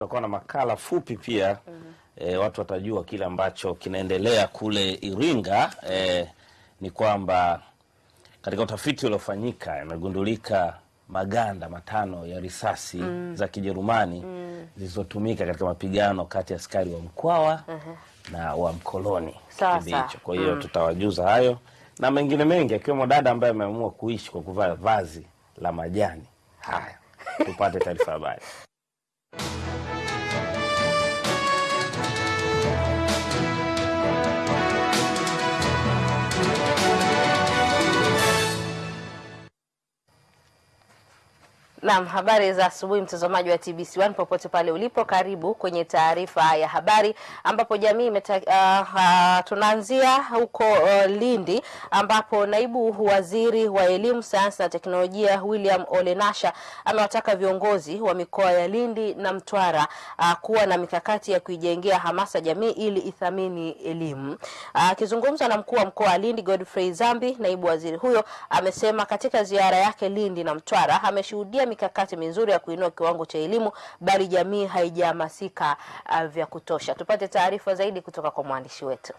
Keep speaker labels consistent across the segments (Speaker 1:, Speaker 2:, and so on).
Speaker 1: Tutakuwa na makala fupi pia mm -hmm. E, watu watajua kile ambacho kinaendelea kule Iringa. E, ni kwamba katika utafiti uliofanyika imegundulika maganda matano ya risasi mm. za Kijerumani mm. zilizotumika katika mapigano kati ya askari wa Mkwawa mm -hmm. na wa mkoloni kipindi hicho. Kwa hiyo mm. tutawajuza hayo na mengine mengi, akiwemo dada ambaye ameamua kuishi kwa kuvaa vazi la majani. Haya, tupate taarifa habari.
Speaker 2: Naam, habari za asubuhi mtazamaji wa TBC1 popote pale ulipo, karibu kwenye taarifa ya habari ambapo jamii imeta, uh, uh, tunaanzia huko uh, Lindi ambapo naibu waziri wa elimu, sayansi na teknolojia William Ole Nasha amewataka viongozi wa mikoa ya Lindi na Mtwara uh, kuwa na mikakati ya kuijengea hamasa jamii ili ithamini elimu. Akizungumza uh, na mkuu wa mkoa wa Lindi Godfrey Zambi, naibu waziri huyo amesema katika ziara yake Lindi na Mtwara ameshuhudia mikakati mizuri ya kuinua kiwango cha elimu bali jamii haijahamasika uh, vya kutosha. Tupate taarifa zaidi kutoka kwa mwandishi wetu.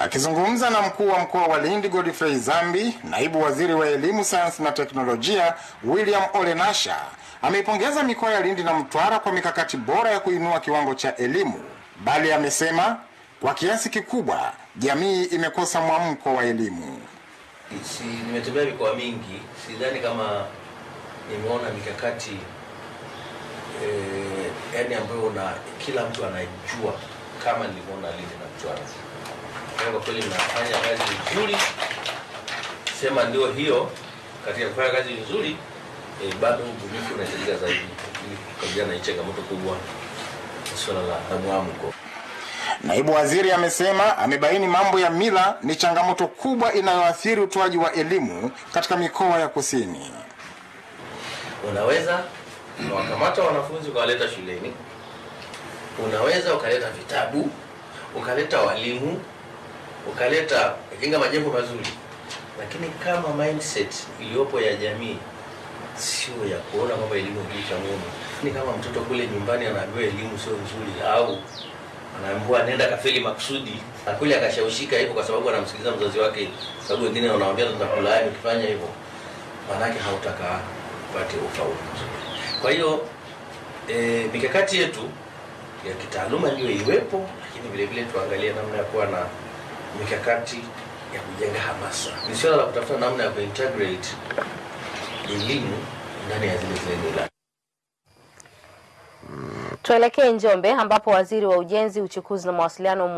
Speaker 3: Akizungumza na mkuu wa mkoa wa Lindi Godfrey Zambi, naibu waziri wa elimu, sayansi na teknolojia William Ole Nasha ameipongeza mikoa ya Lindi na Mtwara kwa mikakati bora ya kuinua kiwango cha elimu, bali amesema kwa kiasi kikubwa jamii imekosa mwamko wa elimu.
Speaker 4: Si nimetembea mikoa mingi, sidhani kama nimeona mikakati eh, yani ambayo na kila mtu anajua kama nilivyoona Lindi na mchwana Kwa kweli mnafanya kazi nzuri, sema ndio hiyo. Katika kufanya kazi nzuri eh, bado ubunifu unahitajika zaidi ili kukabiliana na changamoto kubwa swala la mwamko.
Speaker 3: Naibu waziri amesema amebaini mambo ya mila ni changamoto kubwa inayoathiri utoaji wa elimu katika mikoa ya kusini.
Speaker 4: Unaweza ukawakamata wanafunzi ukawaleta shuleni, unaweza ukaleta vitabu, ukaleta walimu, ukaleta kinga, majengo mazuri, lakini kama mindset iliyopo ya jamii sio ya kuona kwamba elimu cha muhimu. Ni kama mtoto kule nyumbani anaambiwa elimu sio nzuri, au anaambiwa nenda kafeli makusudi, na kule akashawishika hivyo kwa sababu anamsikiliza mzazi wake, sababu wengine wanamwambia tutakulaani ukifanya hivyo, maanake hautaka upate ufaulu mzuri. Kwa hiyo e, mikakati yetu ya kitaaluma ndio iwepo, lakini vile vile tuangalie namna ya kuwa na mikakati ya kujenga hamasa. Ni swala la kutafuta namna ya kuintegrate elimu ndani ya zile zile.
Speaker 2: Tuelekee Njombe ambapo waziri wa ujenzi, uchukuzi na mawasiliano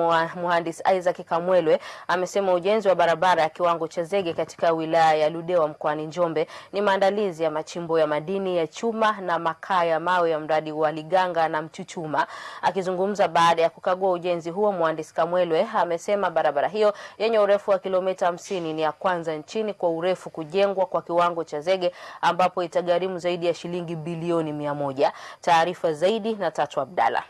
Speaker 2: mhandisi Isaac Kamwelwe amesema ujenzi wa barabara ya kiwango cha zege katika wilaya ya Ludewa mkoani Njombe ni maandalizi ya machimbo ya madini ya chuma na makaa ya mawe ya mradi wa Liganga na Mchuchuma. Akizungumza baada ya kukagua ujenzi huo, mhandisi Kamwelwe amesema barabara hiyo yenye urefu wa kilomita hamsini ni ya kwanza nchini kwa urefu kujengwa kwa kiwango cha zege ambapo itagharimu zaidi ya shilingi bilioni mia moja. Taarifa zaidi na Tatu Abdalla.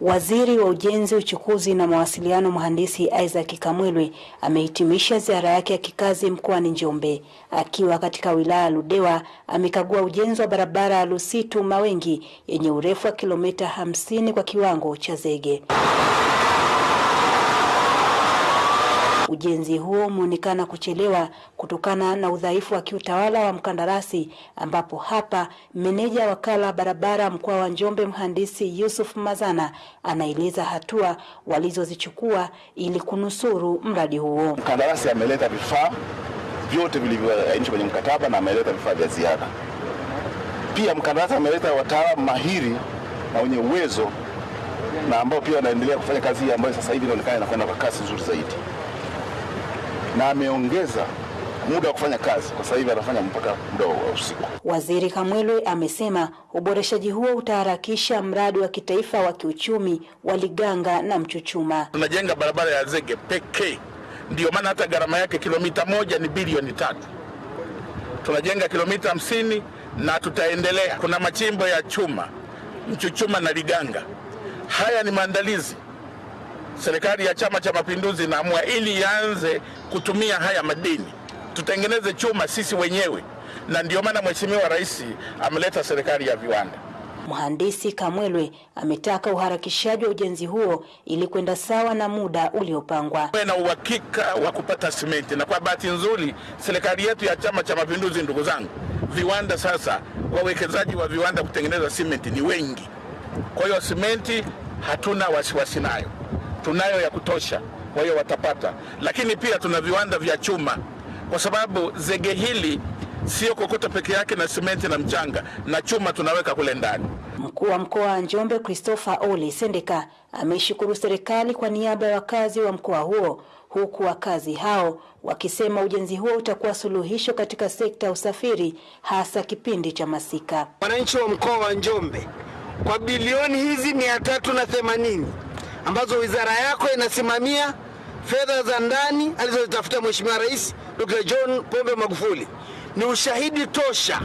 Speaker 5: Waziri wa Ujenzi, Uchukuzi na Mawasiliano Mhandisi Isaac Kamwelwe amehitimisha ziara yake ya kikazi mkoani Njombe. Akiwa katika wilaya ya Ludewa, amekagua ujenzi wa barabara ya Lusitu Mawengi yenye urefu wa kilomita hamsini kwa kiwango cha zege. Ujenzi huo umeonekana kuchelewa kutokana na udhaifu wa kiutawala wa mkandarasi, ambapo hapa meneja wakala barabara mkoa wa Njombe mhandisi Yusuf Mazana anaeleza hatua walizozichukua ili kunusuru mradi huo.
Speaker 6: Mkandarasi ameleta vifaa vyote vilivyoainishwa kwenye mkataba na ameleta vifaa vya ziada. Pia mkandarasi ameleta wataalamu mahiri na wenye uwezo na ambao pia wanaendelea kufanya kazi hii ambayo sasa hivi inaonekana inakwenda kwa kasi nzuri zaidi na ameongeza muda wa kufanya kazi kwa sasa hivi anafanya mpaka muda wa usiku.
Speaker 5: Waziri Kamwelwe amesema uboreshaji huo utaharakisha mradi wa kitaifa wa kiuchumi wa Liganga na Mchuchuma.
Speaker 7: Tunajenga barabara ya zege pekee, ndiyo maana hata gharama yake kilomita moja ni bilioni tatu. Tunajenga kilomita hamsini na tutaendelea. Kuna machimbo ya chuma Mchuchuma na Liganga. Haya ni maandalizi serikali ya Chama cha Mapinduzi inaamua ili ianze kutumia haya madini, tutengeneze chuma sisi wenyewe, na ndio maana Mheshimiwa Rais ameleta serikali ya viwanda.
Speaker 5: Mhandisi Kamwelwe ametaka uharakishaji wa ujenzi huo ili kwenda sawa na muda uliopangwa.
Speaker 7: Na uhakika wa kupata simenti, na kwa bahati nzuri serikali yetu ya Chama cha Mapinduzi, ndugu zangu, viwanda sasa, wawekezaji wa viwanda kutengeneza simenti ni wengi. Kwa hiyo simenti hatuna wasiwasi nayo, tunayo ya kutosha, kwa hiyo watapata. Lakini pia tuna viwanda vya chuma, kwa sababu zege hili sio kokota peke yake na simenti na mchanga, na chuma tunaweka kule ndani.
Speaker 5: Mkuu wa mkoa wa Njombe Christopher Ole Sendeka ameshukuru serikali kwa niaba ya wakazi wa mkoa huo, huku wakazi hao wakisema ujenzi huo utakuwa suluhisho katika sekta ya usafiri, hasa kipindi cha masika.
Speaker 8: Wananchi wa mkoa wa Njombe, kwa bilioni hizi mia tatu na themanini ambazo wizara yako inasimamia fedha za ndani alizozitafuta Mheshimiwa Rais Dr. John Pombe Magufuli ni ushahidi tosha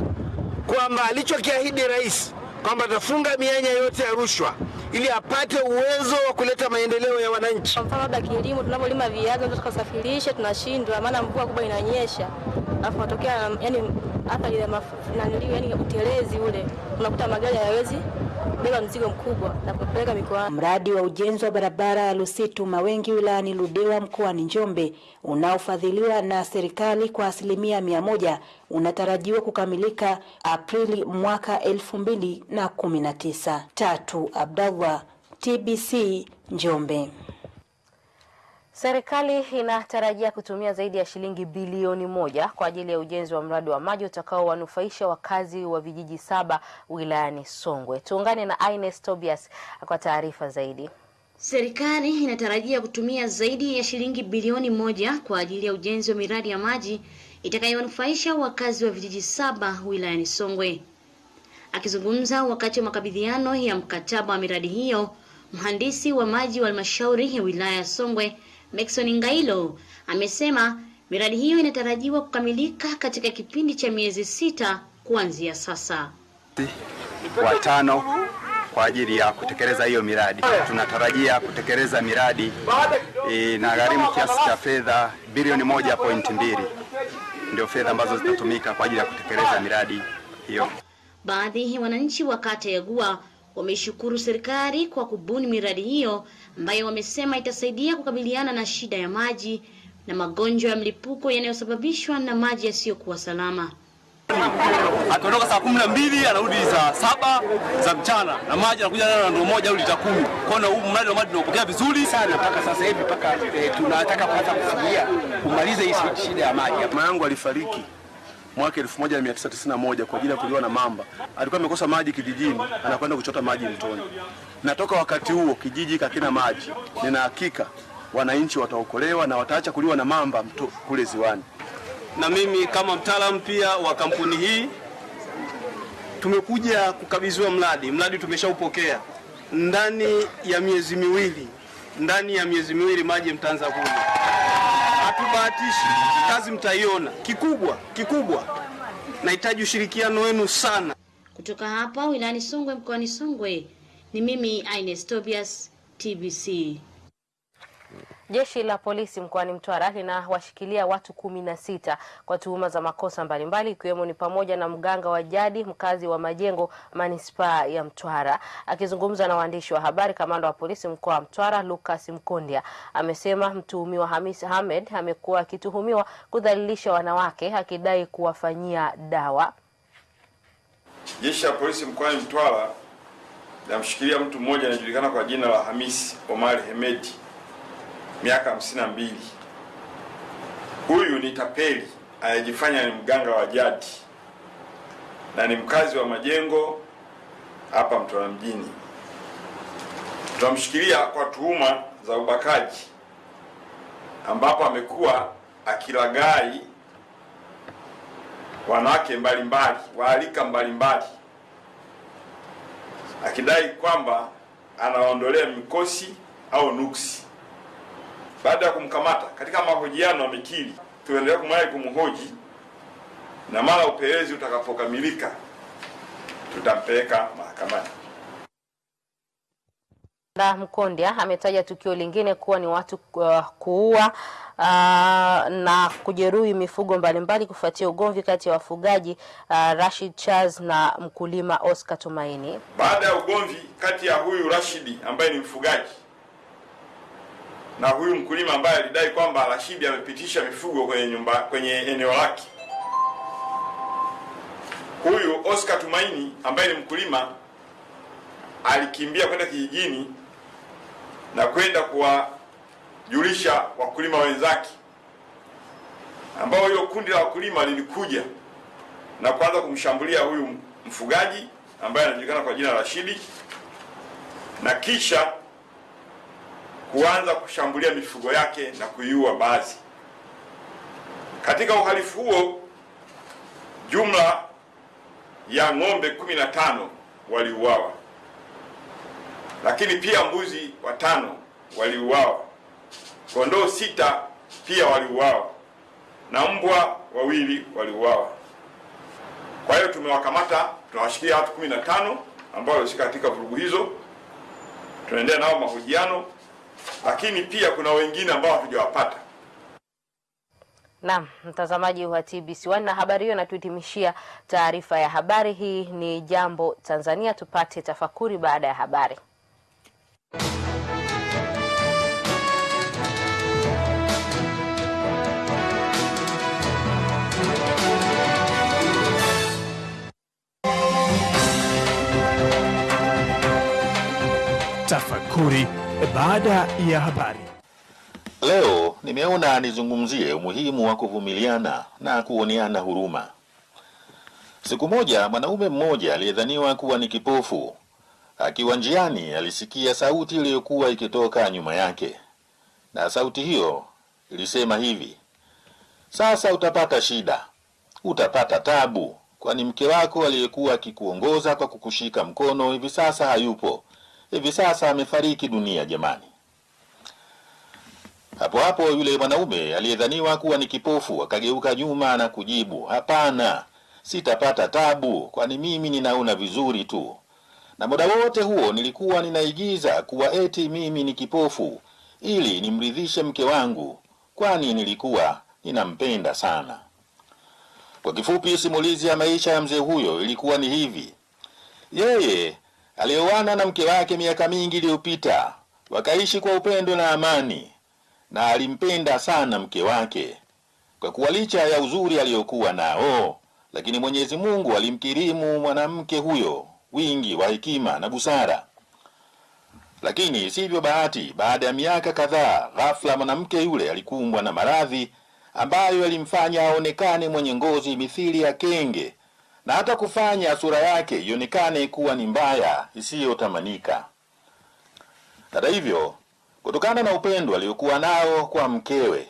Speaker 8: kwamba alichokiahidi rais kwamba atafunga mianya yote ya rushwa ili apate uwezo wa kuleta maendeleo ya wananchi.
Speaker 9: Kwa mfano labda kilimo, tunapolima viazi ndio tukasafirisha, tunashindwa maana mvua kubwa inanyesha, alafu natokea yani athari ya yani utelezi ule, unakuta magari hayawezi kubeba mzigo mkubwa na kupeleka mikoani.
Speaker 5: Mradi wa ujenzi wa barabara ya Lusitu Mawengi wilayani Ludewa mkoani Njombe unaofadhiliwa na serikali kwa asilimia mia moja unatarajiwa kukamilika Aprili mwaka elfu mbili na kumi na tisa. Tatu Abdallah, TBC Njombe.
Speaker 2: Serikali inatarajia kutumia zaidi ya shilingi bilioni moja kwa ajili ya ujenzi wa mradi wa maji utakaowanufaisha wakazi wa vijiji saba wilayani Songwe. Tuungane na Ines Tobias kwa taarifa zaidi.
Speaker 10: Serikali inatarajia kutumia zaidi ya shilingi bilioni moja kwa ajili ya ujenzi wa miradi ya maji itakayowanufaisha wakazi wa vijiji saba wilayani Songwe. Akizungumza wakati wa makabidhiano ya mkataba wa miradi hiyo, mhandisi wa maji wa halmashauri ya wilaya ya Songwe Maxon Ngailo amesema miradi hiyo inatarajiwa kukamilika katika kipindi cha miezi sita kuanzia sasa.
Speaker 11: watano kwa ajili ya kutekeleza hiyo miradi. Tunatarajia kutekeleza miradi e, na gharimu kiasi cha fedha bilioni moja pointi mbili ndio fedha ambazo zitatumika kwa ajili ya kutekeleza miradi hiyo.
Speaker 10: Baadhi ya wananchi wa kata ya Gua wameishukuru serikali kwa kubuni miradi hiyo ambayo wamesema itasaidia kukabiliana na shida ya maji na magonjwa ya mlipuko yanayosababishwa na maji yasiyokuwa salama.
Speaker 12: akiondoka saa kumi na mbili anarudi saa saba za mchana na maji anakuja nayo na ndoo moja au lita kumi. Kwa hiyo huu mradi wa maji tunaopokea vizuri sana mpaka sasa hivi, mpaka eh, tunataka kuanza kufikia kumaliza hii shida ya maji.
Speaker 13: Mama yangu alifariki mwaka 1991 kwa ajili ya kuliwa na mamba. Alikuwa amekosa maji kijijini, anakwenda kuchota maji mtoni. Na toka wakati huo kijiji kakina maji. Nina hakika wananchi wataokolewa na wataacha kuliwa na mamba mto, kule ziwani.
Speaker 12: Na mimi kama mtaalamu pia wa kampuni hii tumekuja kukabidhiwa mradi. Mradi tumeshaupokea ndani ya miezi miwili, ndani ya miezi miwili maji mtaanza kuja. Hatubahatishi, kazi mtaiona. Kikubwa kikubwa, nahitaji ushirikiano wenu sana.
Speaker 10: Kutoka hapa wilayani Songwe mkoani Songwe, ni mimi Ines Tobias, TBC.
Speaker 2: Jeshi la polisi mkoani Mtwara linawashikilia watu kumi na sita kwa tuhuma za makosa mbalimbali ikiwemo ni pamoja na mganga wa jadi mkazi wa Majengo manispaa ya Mtwara. Akizungumza na waandishi wa habari, kamanda wa polisi mkoa wa Mtwara Lucas mkondia amesema mtuhumiwa Hamis Hamed amekuwa akituhumiwa kudhalilisha wanawake akidai kuwafanyia dawa.
Speaker 14: Jeshi la polisi mkoani Mtwara linamshikilia mtu mmoja anayejulikana kwa jina la Hamisi Omar Hemedi miaka hamsini na mbili. Huyu ni tapeli anayejifanya ni mganga wa jadi na ni mkazi wa Majengo hapa Mtwara mjini. Tunamshikilia kwa tuhuma za ubakaji, ambapo amekuwa akilagai wanawake mbalimbali waalika mbalimbali, akidai kwamba anawaondolea mikosi au nuksi. Baada ya kumkamata katika mahojiano amekiri. Tuendelea kumwai kumhoji, na mara upelelezi utakapokamilika tutampeleka mahakamani.
Speaker 2: Da Mkondya ametaja tukio lingine kuwa ni watu uh, kuua uh, na kujeruhi mifugo mbalimbali kufuatia ugomvi kati ya wafugaji uh, Rashid Charles na mkulima Oscar Tumaini.
Speaker 14: Baada ya ugomvi kati ya huyu Rashidi ambaye ni mfugaji na huyu mkulima ambaye alidai kwamba Rashidi amepitisha mifugo kwenye nyumba kwenye eneo lake, huyu Oscar Tumaini ambaye ni mkulima alikimbia kwenda kijijini na kwenda kuwajulisha wakulima wenzake, ambao hilo kundi la wakulima lilikuja na kuanza kumshambulia huyu mfugaji ambaye anajulikana kwa jina la Rashidi na kisha kuanza kushambulia mifugo yake na kuiua baadhi. Katika uhalifu huo, jumla ya ng'ombe kumi na tano waliuawa, lakini pia mbuzi watano waliuawa, kondoo sita pia waliuawa. Na mbwa wawili waliuawa. Kwa hiyo tumewakamata, tunawashikilia watu kumi na tano ambao walihusika katika vurugu hizo, tunaendelea nao mahojiano, lakini pia kuna wengine ambao hatujawapata.
Speaker 2: Naam, mtazamaji wa TBC1 na habari hiyo inatuhitimishia taarifa ya habari. Hii ni Jambo Tanzania, tupate tafakuri baada ya habari.
Speaker 15: Tafakuri baada ya habari.
Speaker 16: Leo nimeona nizungumzie umuhimu wa kuvumiliana na kuoneana huruma. Siku moja mwanaume mmoja aliyedhaniwa kuwa ni kipofu akiwa njiani alisikia sauti iliyokuwa ikitoka nyuma yake, na sauti hiyo ilisema hivi: sasa utapata shida, utapata tabu, kwani mke wako aliyekuwa akikuongoza kwa kukushika mkono hivi sasa hayupo, hivi sasa amefariki dunia. Jamani! Hapo hapo yule mwanaume aliyedhaniwa kuwa ni kipofu akageuka nyuma na kujibu, hapana, sitapata tabu, kwani mimi ninaona vizuri tu. Na muda wote huo nilikuwa ninaigiza kuwa eti mimi ni kipofu ili nimridhishe mke wangu, kwani nilikuwa ninampenda sana. Kwa kifupi, simulizi ya maisha ya mzee huyo ilikuwa ni hivi: yeye alioana na mke wake miaka mingi iliyopita, wakaishi kwa upendo na amani na alimpenda sana mke wake kwa kuwa licha ya uzuri aliyokuwa nao, lakini Mwenyezi Mungu alimkirimu mwanamke huyo wingi wa hekima na busara. Lakini sivyo bahati, baada ya miaka kadhaa, ghafla mwanamke yule alikumbwa na maradhi ambayo yalimfanya aonekane mwenye ngozi mithili ya kenge na hata kufanya sura yake ionekane kuwa ni mbaya isiyotamanika. Hata hivyo kutokana na upendo aliokuwa nao kwa mkewe,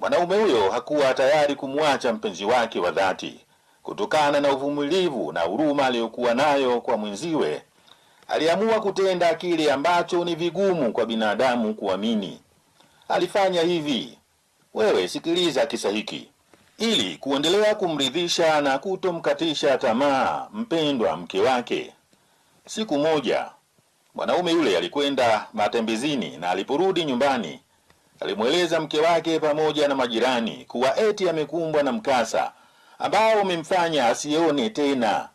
Speaker 16: mwanaume huyo hakuwa tayari kumwacha mpenzi wake wa dhati. Kutokana na uvumilivu na huruma aliyokuwa nayo kwa mwenziwe, aliamua kutenda kile ambacho ni vigumu kwa binadamu kuamini. Alifanya hivi. Wewe sikiliza kisa hiki. Ili kuendelea kumridhisha na kutomkatisha tamaa mpendwa mke wake, siku moja mwanaume yule alikwenda matembezini na aliporudi nyumbani alimweleza mke wake pamoja na majirani kuwa eti amekumbwa na mkasa ambao umemfanya asione tena.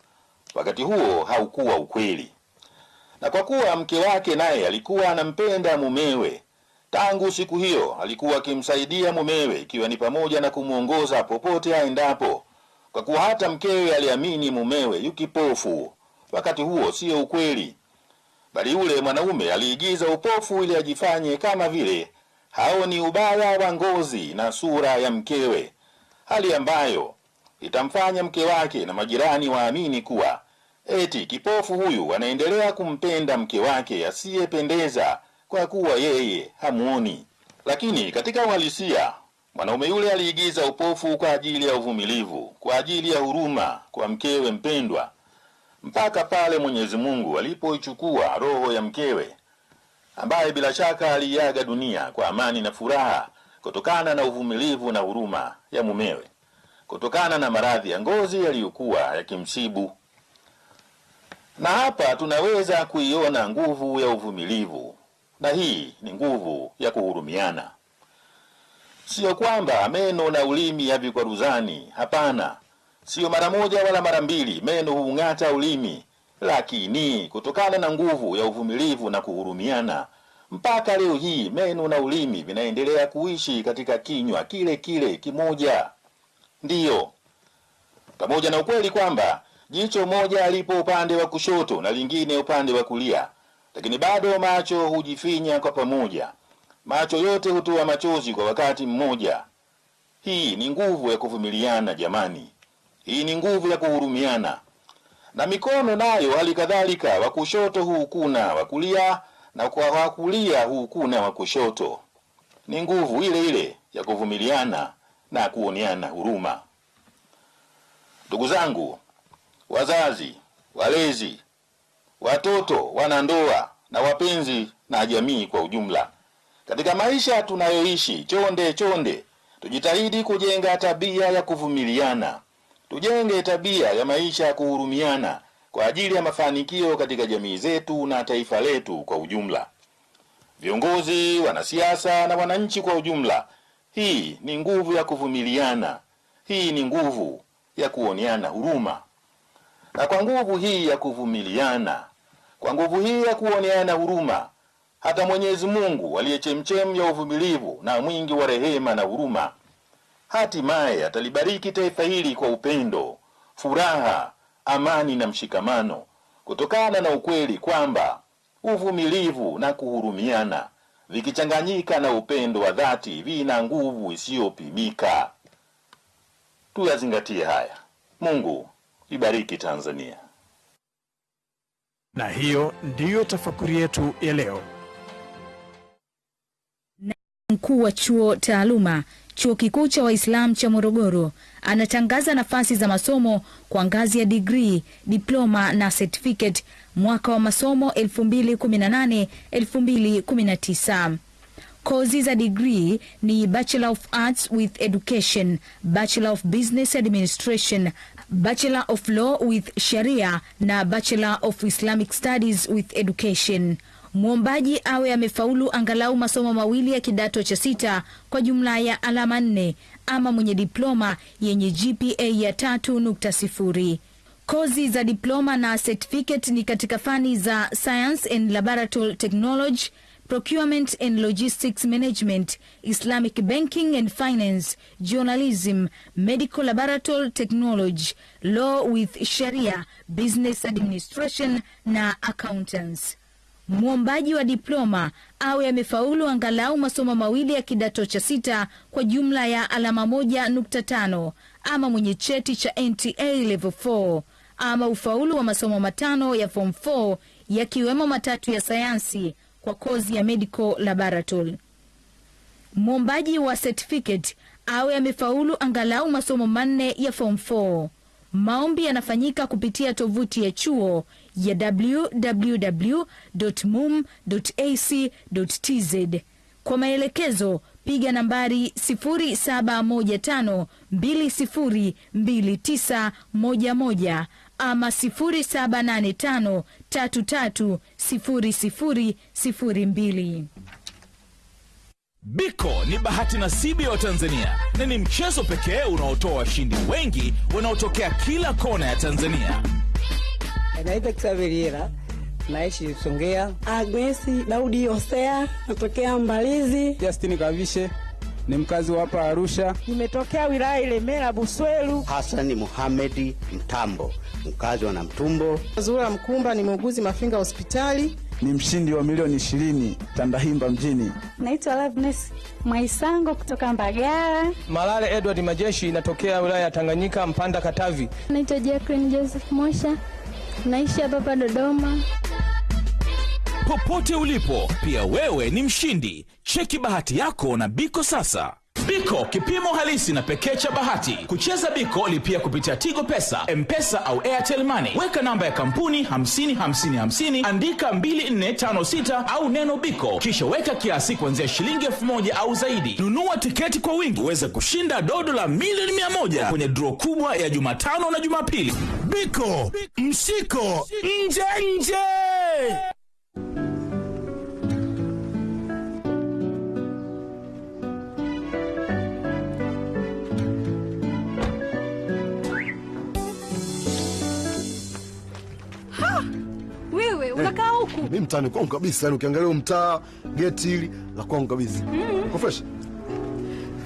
Speaker 16: Wakati huo haukuwa ukweli, na kwa kuwa mke wake naye alikuwa anampenda mumewe, tangu siku hiyo alikuwa akimsaidia mumewe, ikiwa ni pamoja na kumwongoza popote aendapo, kwa kuwa hata mkewe aliamini mumewe yu kipofu. Wakati huo siyo ukweli bali yule mwanaume aliigiza upofu ili ajifanye kama vile haoni ubaya wa ngozi na sura ya mkewe, hali ambayo itamfanya mke wake na majirani waamini kuwa eti kipofu huyu anaendelea kumpenda mke wake asiyependeza kwa kuwa yeye hamuoni. Lakini katika uhalisia mwanaume yule aliigiza upofu kwa ajili ya uvumilivu, kwa ajili ya huruma kwa mkewe mpendwa mpaka pale Mwenyezi Mungu alipoichukua roho ya mkewe ambaye bila shaka aliiaga dunia kwa amani na furaha kutokana na uvumilivu na huruma ya mumewe, kutokana na maradhi ya ngozi yaliyokuwa yakimsibu. Na hapa tunaweza kuiona nguvu ya uvumilivu, na hii ni nguvu ya kuhurumiana. Siyo kwamba meno na ulimi havikwaruzani, hapana. Siyo mara moja wala mara mbili meno huung'ata ulimi, lakini kutokana na nguvu ya uvumilivu na kuhurumiana, mpaka leo hii meno na ulimi vinaendelea kuishi katika kinywa kile kile kimoja. Ndiyo, pamoja na ukweli kwamba jicho moja alipo upande wa kushoto na lingine upande wa kulia, lakini bado macho hujifinya kwa pamoja. Macho yote hutoa machozi kwa wakati mmoja. Hii ni nguvu ya kuvumiliana jamani, hii ni nguvu ya kuhurumiana. Na mikono nayo hali kadhalika, wa kushoto huukuna wa kulia, na kwa wa kulia huukuna wa kushoto. Ni nguvu ile ile ya kuvumiliana na kuoneana huruma. Ndugu zangu, wazazi, walezi, watoto, wanandoa na wapenzi na jamii kwa ujumla, katika maisha tunayoishi chonde chonde, tujitahidi kujenga tabia ya kuvumiliana. Tujenge tabia ya maisha ya kuhurumiana kwa ajili ya mafanikio katika jamii zetu na taifa letu kwa ujumla. Viongozi, wanasiasa na wananchi kwa ujumla, hii ni nguvu ya kuvumiliana. Hii ni nguvu ya kuoneana huruma. Na kwa nguvu hii ya kuvumiliana, kwa nguvu hii ya kuoneana huruma, hata Mwenyezi Mungu aliye chemchem ya uvumilivu na mwingi wa rehema na huruma, hatimaye atalibariki taifa hili kwa upendo, furaha, amani na mshikamano, kutokana na ukweli kwamba uvumilivu na kuhurumiana vikichanganyika na upendo wa dhati vina nguvu isiyopimika. Tuyazingatie haya. Mungu ibariki Tanzania.
Speaker 15: Na hiyo ndiyo tafakuri yetu ya leo.
Speaker 17: Mkuu wa chuo taaluma chuo kikuu cha waislam cha Morogoro anatangaza nafasi za masomo kwa ngazi ya digrii, diploma na certificate mwaka wa masomo 2018 2019. Kozi za digrii ni Bachelor of Arts with Education, Bachelor of Business Administration, Bachelor of Law with Sharia na Bachelor of Islamic Studies with Education. Mwombaji awe amefaulu angalau masomo mawili ya kidato cha sita kwa jumla ya alama nne ama mwenye diploma yenye GPA ya tatu nukta sifuri. Kozi za diploma na certificate ni katika fani za Science and Laboratory Technology, Procurement and Logistics Management, Islamic Banking and Finance, Journalism, Medical Laboratory Technology, Law with Sharia, Business Administration na Accountants. Mwombaji wa diploma awe amefaulu angalau masomo mawili ya kidato cha sita kwa jumla ya alama moja nukta tano ama mwenye cheti cha NTA level 4 ama ufaulu wa masomo matano ya form 4 yakiwemo matatu ya sayansi kwa kozi ya medical laboratory. Mwombaji wa certificate awe amefaulu angalau masomo manne ya form 4. Maombi yanafanyika kupitia tovuti ya chuo ya www.mum.ac.tz. Kwa maelekezo piga nambari 0715202911 ama 0785330002.
Speaker 18: Biko ni bahati nasibu ya Watanzania na ni mchezo pekee unaotoa washindi wengi wanaotokea kila kona ya Tanzania.
Speaker 19: Naitwa Kisaveliera, naishi Songea. Agnesi Daudi Hosea, natokea Mbalizi.
Speaker 20: Justini Kavishe ni mkazi wa hapa Arusha.
Speaker 19: Nimetokea wilaya Ilemela Buswelu.
Speaker 21: Hasani Muhamedi Mtambo, mkazi wa Namtumbo.
Speaker 19: Zura Mkumba ni muuguzi Mafinga hospitali.
Speaker 20: Ni mshindi wa milioni ishirini Tandahimba mjini.
Speaker 22: Naitwa Loveness Mwaisango kutoka Mbagala.
Speaker 23: Malale Edward Majeshi inatokea wilaya ya Tanganyika, Mpanda, Katavi.
Speaker 22: Naitwa Jacqueline Joseph Mosha, naishi hapa hapa Dodoma.
Speaker 18: Popote ulipo, pia wewe ni mshindi. Cheki bahati yako na Biko sasa. Biko kipimo halisi na pekee cha bahati. Kucheza Biko lipia kupitia Tigo Pesa, M-Pesa au Airtel Money. Weka namba ya kampuni 5550 andika 2456 au neno Biko, kisha weka kiasi kuanzia shilingi elfu moja au zaidi. Nunua tiketi kwa wingi uweze kushinda dodo la milioni 100 kwenye dro kubwa ya Jumatano na Jumapili. Biko, mshiko nje nje.
Speaker 24: Mtaani kwangu kabisa, yani ukiangalia mtaa geti hili la kwangu kabisa.
Speaker 25: Mm.
Speaker 24: Uko fresh?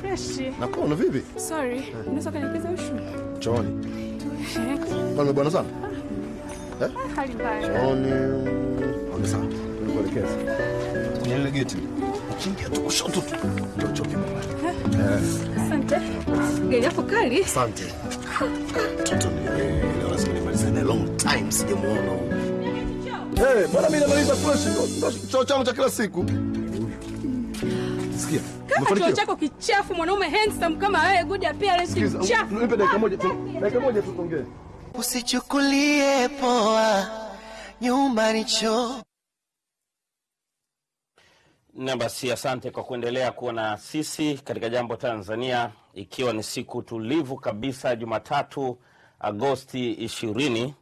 Speaker 25: Fresh.
Speaker 24: Nakuona vipi?
Speaker 25: Sorry, unaweza ushu?
Speaker 24: Chooni. Bwana bwana sana. Eh?
Speaker 25: Hali mbaya.
Speaker 24: Chooni. Okay, sawa. Nikuelekeza. Kwenye lile geti. Ukiingia tu kushoto tu. Ndio choki mama. Eh.
Speaker 25: Asante. Gari yako kali.
Speaker 24: Asante. Mtoto ni eh, leo lazima nimalize naye long time sijamuona. Eh, mbona mimi namaliza fresh ndo choo changu cha kila siku. Sikia.
Speaker 25: Kama choo chako kichafu, mwanaume handsome kama wewe, good appearance kichafu.
Speaker 24: nipe dakika moja tu. Dakika moja tu tuongee.
Speaker 26: Usichukulie poa, nyumbani choo.
Speaker 27: Na basi asante kwa kuendelea kuwa na sisi katika Jambo Tanzania, ikiwa ni siku tulivu kabisa, Jumatatu Agosti ishirini.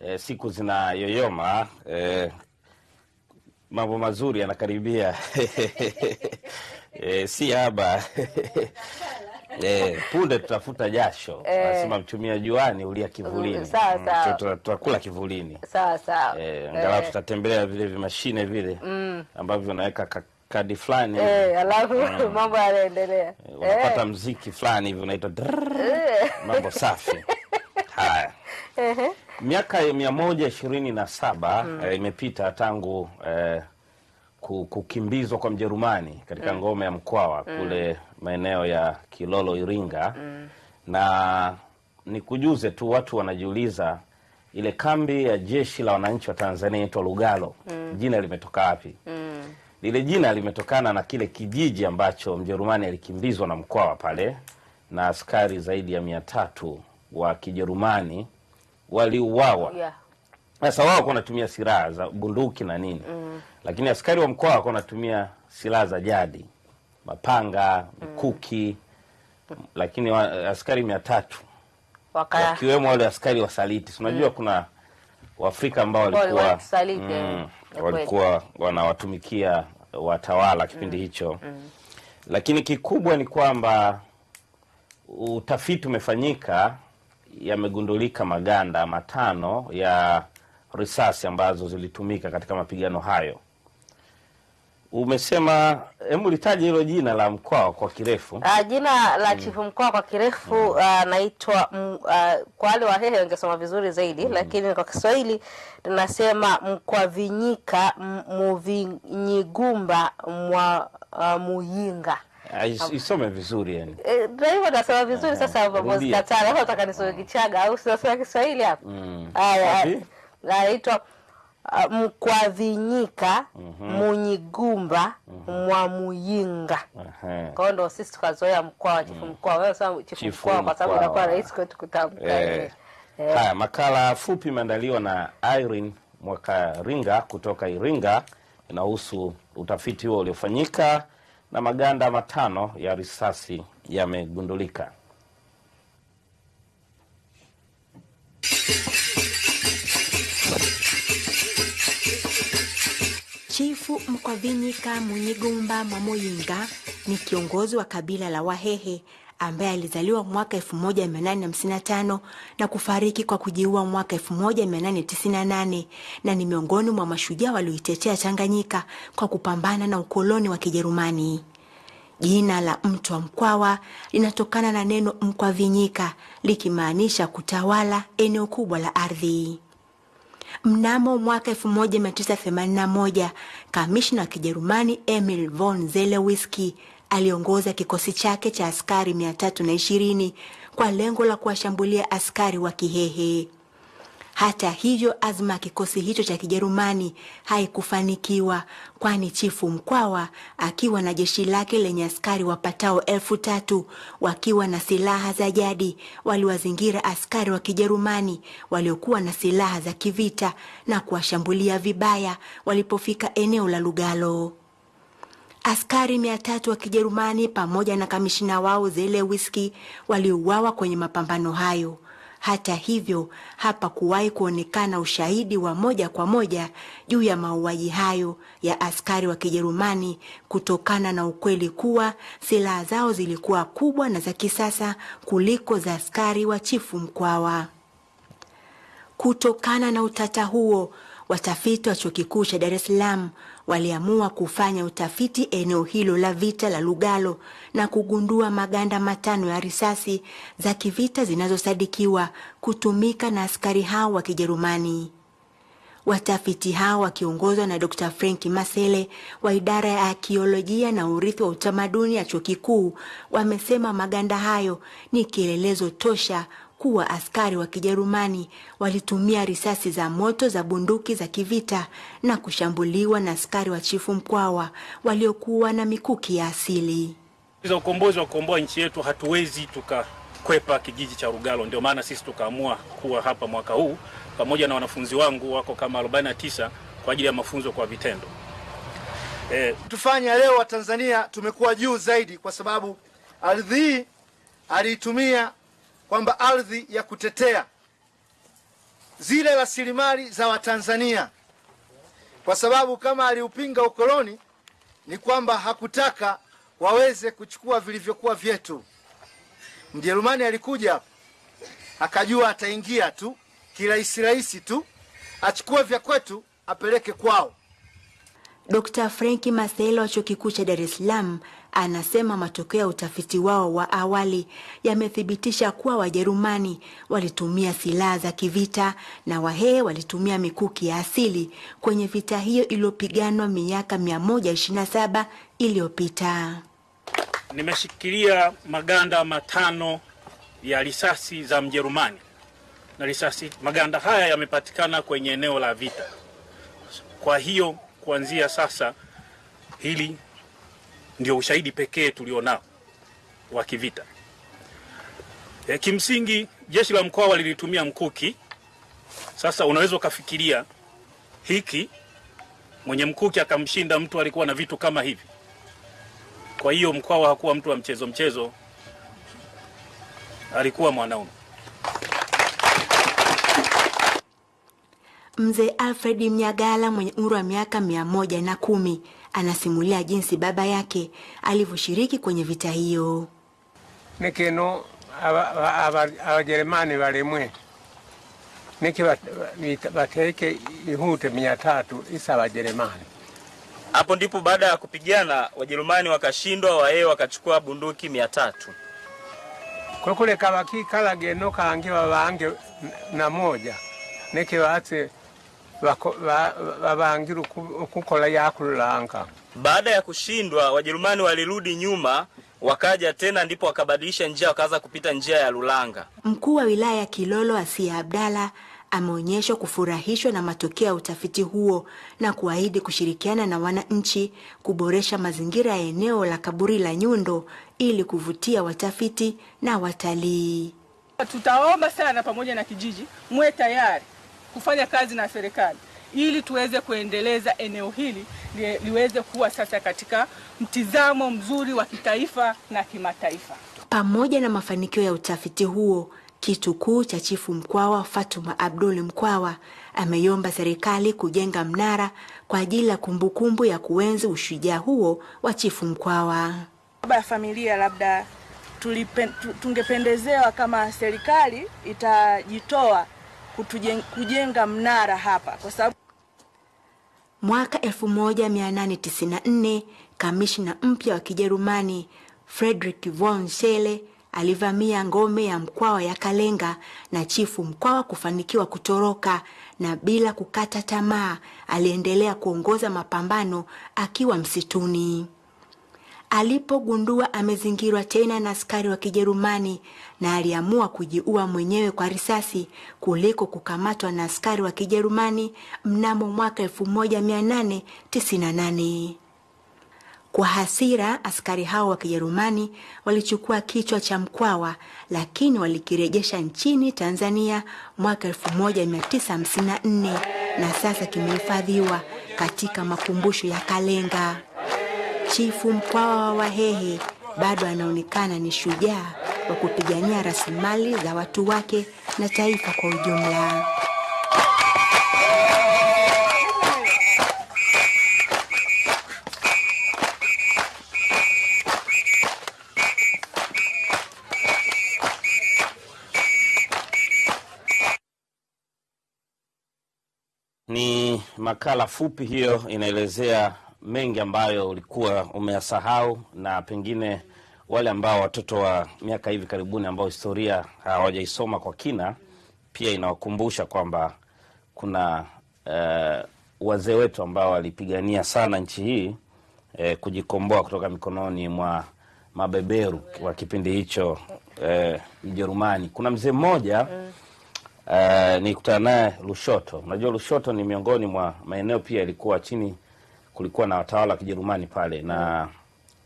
Speaker 27: E, siku zinayoyoma e, mambo mazuri yanakaribia e, si haba e, punde tutafuta jasho anasema mchumia juani ulia kivulini. Mm, tutakula kivulini
Speaker 2: e.
Speaker 27: Eh, angalau
Speaker 2: Eh,
Speaker 27: tutatembelea vile vimashine vile
Speaker 2: Mm.
Speaker 27: ambavyo unaweka ka- kadi fulani
Speaker 2: Eh, alafu
Speaker 27: Mm.
Speaker 2: mambo yanaendelea.
Speaker 27: unapata mziki fulani hivi unaitwa mambo safi haya. Miaka mia moja ishirini na saba eh, imepita tangu eh, kukimbizwa kwa mjerumani katika
Speaker 2: Mm.
Speaker 27: ngome ya mkwawa
Speaker 2: Mm.
Speaker 27: kule maeneo ya kilolo iringa
Speaker 2: Mm.
Speaker 27: na nikujuze tu watu wanajiuliza ile kambi ya jeshi la wananchi wa tanzania inaitwa lugalo
Speaker 2: Mm.
Speaker 27: jina limetoka wapi
Speaker 2: Mm.
Speaker 27: lile jina limetokana na kile kijiji ambacho mjerumani alikimbizwa na mkwawa pale na askari zaidi ya mia tatu wa kijerumani waliuawa
Speaker 2: Yeah.
Speaker 27: sasa wao walikuwa wanatumia silaha za bunduki na nini
Speaker 2: Mm.
Speaker 27: lakini askari wa mkoa walikuwa wanatumia silaha za jadi mapanga mkuki mm. lakini wa, askari mia tatu
Speaker 2: Waka
Speaker 27: wakiwemo wale askari wasaliti unajua
Speaker 2: Mm.
Speaker 27: kuna waafrika ambao walikuwa
Speaker 2: eh, kweli.
Speaker 27: walikuwa wanawatumikia watawala kipindi mm. hicho mm. lakini kikubwa ni kwamba utafiti umefanyika yamegundulika maganda matano ya risasi ambazo zilitumika katika mapigano hayo umesema hebu litaje hilo jina la mkwawa kwa kirefu
Speaker 2: Uh, jina la chifu Mkwawa kwa kirefu anaitwa mm, uh, kwa wale wahehe wangesoma vizuri zaidi mm. lakini kwa Kiswahili tunasema Mkwavinyika Muvinyigumba mwa uh, Muyinga.
Speaker 27: Ah, is- isome vizuri yani
Speaker 2: Eh, Ndio hivyo nasema vizuri sasa hapo
Speaker 27: rudia.
Speaker 2: Katara. Hapo nataka nisome Kichaga au sasa Kiswahili hapo.
Speaker 27: Mm.
Speaker 2: Haya,
Speaker 27: Wapi?
Speaker 2: anaitwa ah, Mkwavinyika
Speaker 27: Mhm.
Speaker 2: Munyigumba mwa Muyinga.
Speaker 27: Ehe.
Speaker 2: Kwa hiyo ndo sisi tukazoea mkoa wa chifu mkoa. Wewe sasa chifu mkoa kwa sababu inakuwa rahisi kwetu kutamka.
Speaker 27: Eh,
Speaker 2: Eh.
Speaker 27: Haya, makala fupi imeandaliwa na Irene Mwakaringa kutoka Iringa, inahusu utafiti huo uliofanyika na maganda matano ya risasi yamegundulika.
Speaker 28: Chifu Mkwavinyika Munyigumba Mwamoyinga ni kiongozi wa kabila la Wahehe ambaye alizaliwa mwaka 1855 na kufariki kwa kujiua mwaka 1898 na ni miongoni mwa mashujaa walioitetea Tanganyika kwa kupambana na ukoloni wa Kijerumani. Jina la Mtwa Mkwawa linatokana na neno Mkwavinyika likimaanisha kutawala eneo kubwa la ardhi. Mnamo mwaka 1981 kamishna wa Kijerumani Emil von Zelewski aliongoza kikosi chake cha askari 320 kwa lengo la kuwashambulia askari wa Kihehe. Hata hivyo, azma ya kikosi hicho cha Kijerumani haikufanikiwa, kwani chifu Mkwawa akiwa na jeshi lake lenye askari wapatao elfu tatu wakiwa na silaha za jadi waliwazingira askari wa Kijerumani waliokuwa na silaha za kivita na kuwashambulia vibaya walipofika eneo la Lugalo. Askari mia tatu wa Kijerumani pamoja na kamishina wao Zelewski waliuawa kwenye mapambano hayo. Hata hivyo, hapa kuwahi kuonekana ushahidi wa moja kwa moja juu ya mauaji hayo ya askari wa Kijerumani kutokana na ukweli kuwa silaha zao zilikuwa kubwa na za kisasa kuliko za askari wa chifu Mkwawa. Kutokana na utata huo, watafiti wa chuo kikuu cha Dar es Salaam waliamua kufanya utafiti eneo hilo la vita la Lugalo na kugundua maganda matano ya risasi za kivita zinazosadikiwa kutumika na askari hao wa Kijerumani. Watafiti hao wakiongozwa na Dr. Frank Masele wa idara ya akiolojia na urithi wa utamaduni ya chuo kikuu wamesema maganda hayo ni kielelezo tosha kuwa askari wa Kijerumani walitumia risasi za moto za bunduki za kivita na kushambuliwa na askari wa Chifu Mkwawa waliokuwa na mikuki ya asili.
Speaker 29: za ukombozi wa kukomboa nchi yetu hatuwezi tukakwepa kijiji cha rugalo Ndio maana sisi tukaamua kuwa hapa mwaka huu pamoja na wanafunzi wangu wako kama 49 kwa ajili ya mafunzo kwa vitendo.
Speaker 30: Eh, tufanya leo Watanzania tumekuwa juu zaidi, kwa sababu ardhi hii aliitumia kwamba ardhi ya kutetea zile rasilimali za Watanzania, kwa sababu kama aliupinga ukoloni ni kwamba hakutaka waweze kuchukua vilivyokuwa vyetu. Mjerumani alikuja akajua ataingia tu kirahisi rahisi tu achukue vya kwetu apeleke kwao.
Speaker 28: Dr. Frenki Maselo wa chuo kikuu cha Dar es Salaam anasema matokeo ya utafiti wao wa awali yamethibitisha kuwa Wajerumani walitumia silaha za kivita na Wahehe walitumia mikuki ya asili kwenye vita hiyo iliyopiganwa miaka 127 iliyopita.
Speaker 29: Nimeshikilia maganda matano ya risasi za Mjerumani na risasi, maganda haya yamepatikana kwenye eneo la vita. Kwa hiyo kuanzia sasa, hili ndio ushahidi pekee tulionao wa kivita. E, kimsingi jeshi la mkoa walilitumia mkuki. Sasa unaweza ukafikiria hiki, mwenye mkuki akamshinda mtu alikuwa na vitu kama hivi. Kwa hiyo Mkwawa hakuwa mtu wa mchezo mchezo, alikuwa mwanaume.
Speaker 28: Mzee Alfred Mnyagala mwenye umri wa miaka mia moja na kumi anasimulia jinsi baba yake alivyoshiriki kwenye vita hiyo.
Speaker 31: nikino awajeremani balimwe niki bateke ihute mia tatu isa wajeremani
Speaker 32: Hapo ndipo baada ya kupigana Wajerumani wakashindwa, Wahehe wakachukua bunduki mia tatu.
Speaker 31: kwekuleka bakikala geno kange babange na moja batse babangira okukola yakululanga
Speaker 32: Baada ya kushindwa, Wajerumani walirudi nyuma, wakaja tena, ndipo wakabadilisha njia, wakaanza kupita njia ya Lulanga.
Speaker 28: Mkuu wa wilaya ya Kilolo Asia Abdalla ameonyeshwa kufurahishwa na matokeo ya utafiti huo na kuahidi kushirikiana na wananchi kuboresha mazingira ya eneo la kaburi la Nyundo ili kuvutia watafiti na watalii.
Speaker 25: Tutaomba sana pamoja na kijiji muwe tayari kufanya kazi na serikali ili tuweze kuendeleza eneo hili li, liweze kuwa sasa katika mtizamo mzuri wa kitaifa na kimataifa.
Speaker 28: Pamoja na mafanikio ya utafiti huo, kitu kuu cha chifu Mkwawa Fatuma Abdul Mkwawa ameiomba serikali kujenga mnara kwa ajili ya kumbukumbu ya kuenzi ushujaa huo wa chifu Mkwawa.
Speaker 33: Baba ya familia labda tulipen, tungependezewa kama serikali itajitoa kutujen- kujenga mnara hapa kwa sababu
Speaker 28: Mwaka 1894 kamishna mpya wa Kijerumani Friedrich von Schele alivamia ngome ya Mkwawa ya Kalenga na chifu Mkwawa kufanikiwa kutoroka, na bila kukata tamaa aliendelea kuongoza mapambano akiwa msituni. Alipogundua amezingirwa tena na askari wa Kijerumani na aliamua kujiua mwenyewe kwa risasi kuliko kukamatwa na askari wa Kijerumani mnamo mwaka 1898. Kwa hasira, askari hao wa Kijerumani walichukua kichwa cha Mkwawa, lakini walikirejesha nchini Tanzania mwaka 1954 na sasa kimehifadhiwa katika makumbusho ya Kalenga. Chifu Mkwawa wa Wahehe bado anaonekana ni shujaa wa kupigania rasilimali za watu wake na taifa kwa ujumla.
Speaker 27: Ni makala fupi hiyo inaelezea mengi ambayo ulikuwa umeyasahau na pengine wale ambao watoto wa miaka hivi karibuni ambao historia hawajaisoma kwa kina, pia inawakumbusha kwamba kuna eh, wazee wetu ambao walipigania sana nchi hii eh, kujikomboa kutoka mikononi mwa mabeberu wa kipindi hicho eh, Mjerumani. Kuna mzee mmoja Uh, nikutana naye Lushoto. Unajua Lushoto ni miongoni mwa maeneo pia ilikuwa chini, kulikuwa na watawala wa Kijerumani pale na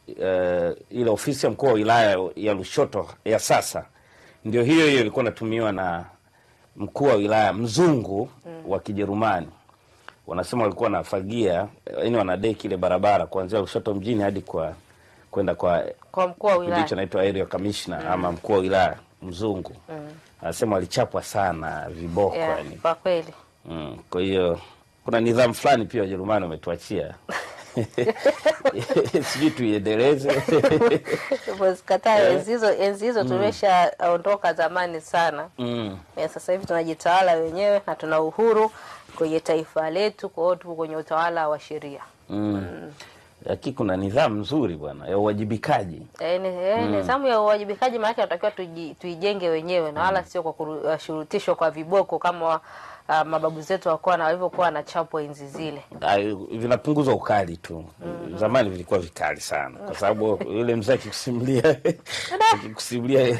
Speaker 27: uh, ile ofisi ya mkuu wa wilaya ya Lushoto ya sasa ndio hiyo hiyo ilikuwa inatumiwa na mkuu wa wilaya mzungu mm. wa Kijerumani. Wanasema walikuwa wanafagia, yani wanadeki ile barabara kuanzia Lushoto mjini hadi kwa kwenda kwa
Speaker 2: Kwa mkuu wa wilaya.
Speaker 27: anaitwa area commissioner ama mkuu wa wilaya mzungu.
Speaker 2: Mm.
Speaker 27: Anasema walichapwa sana viboko
Speaker 2: Yeah,
Speaker 27: yani.
Speaker 2: kwa kweli
Speaker 27: Mm, kwa hiyo kuna nidhamu fulani pia Wajerumani wametuachia sijui tuiendeleze Eh.
Speaker 2: enzi hizo enzi hizo
Speaker 27: Mm.
Speaker 2: tumeshaondoka zamani sana.
Speaker 27: mm.
Speaker 2: Eh, Sasa hivi tunajitawala wenyewe na tuna uhuru kwenye taifa letu, kwa hiyo tuko kwenye utawala wa sheria.
Speaker 27: mm. mm. Lakini kuna nidhamu nzuri bwana ya uwajibikaji.
Speaker 2: Eh,
Speaker 27: Mm.
Speaker 2: Nidhamu ya uwajibikaji maanake tunatakiwa tuijenge wenyewe na wala sio kwa kushurutishwa kwa viboko kama uh, mababu zetu wakuwa na walivyokuwa wanachapwa enzi zile.
Speaker 27: Ay, vinapunguza ukali tu. mm. Zamani vilikuwa vikali sana, kwa sababu yule mzee akikusimulia akikusimulia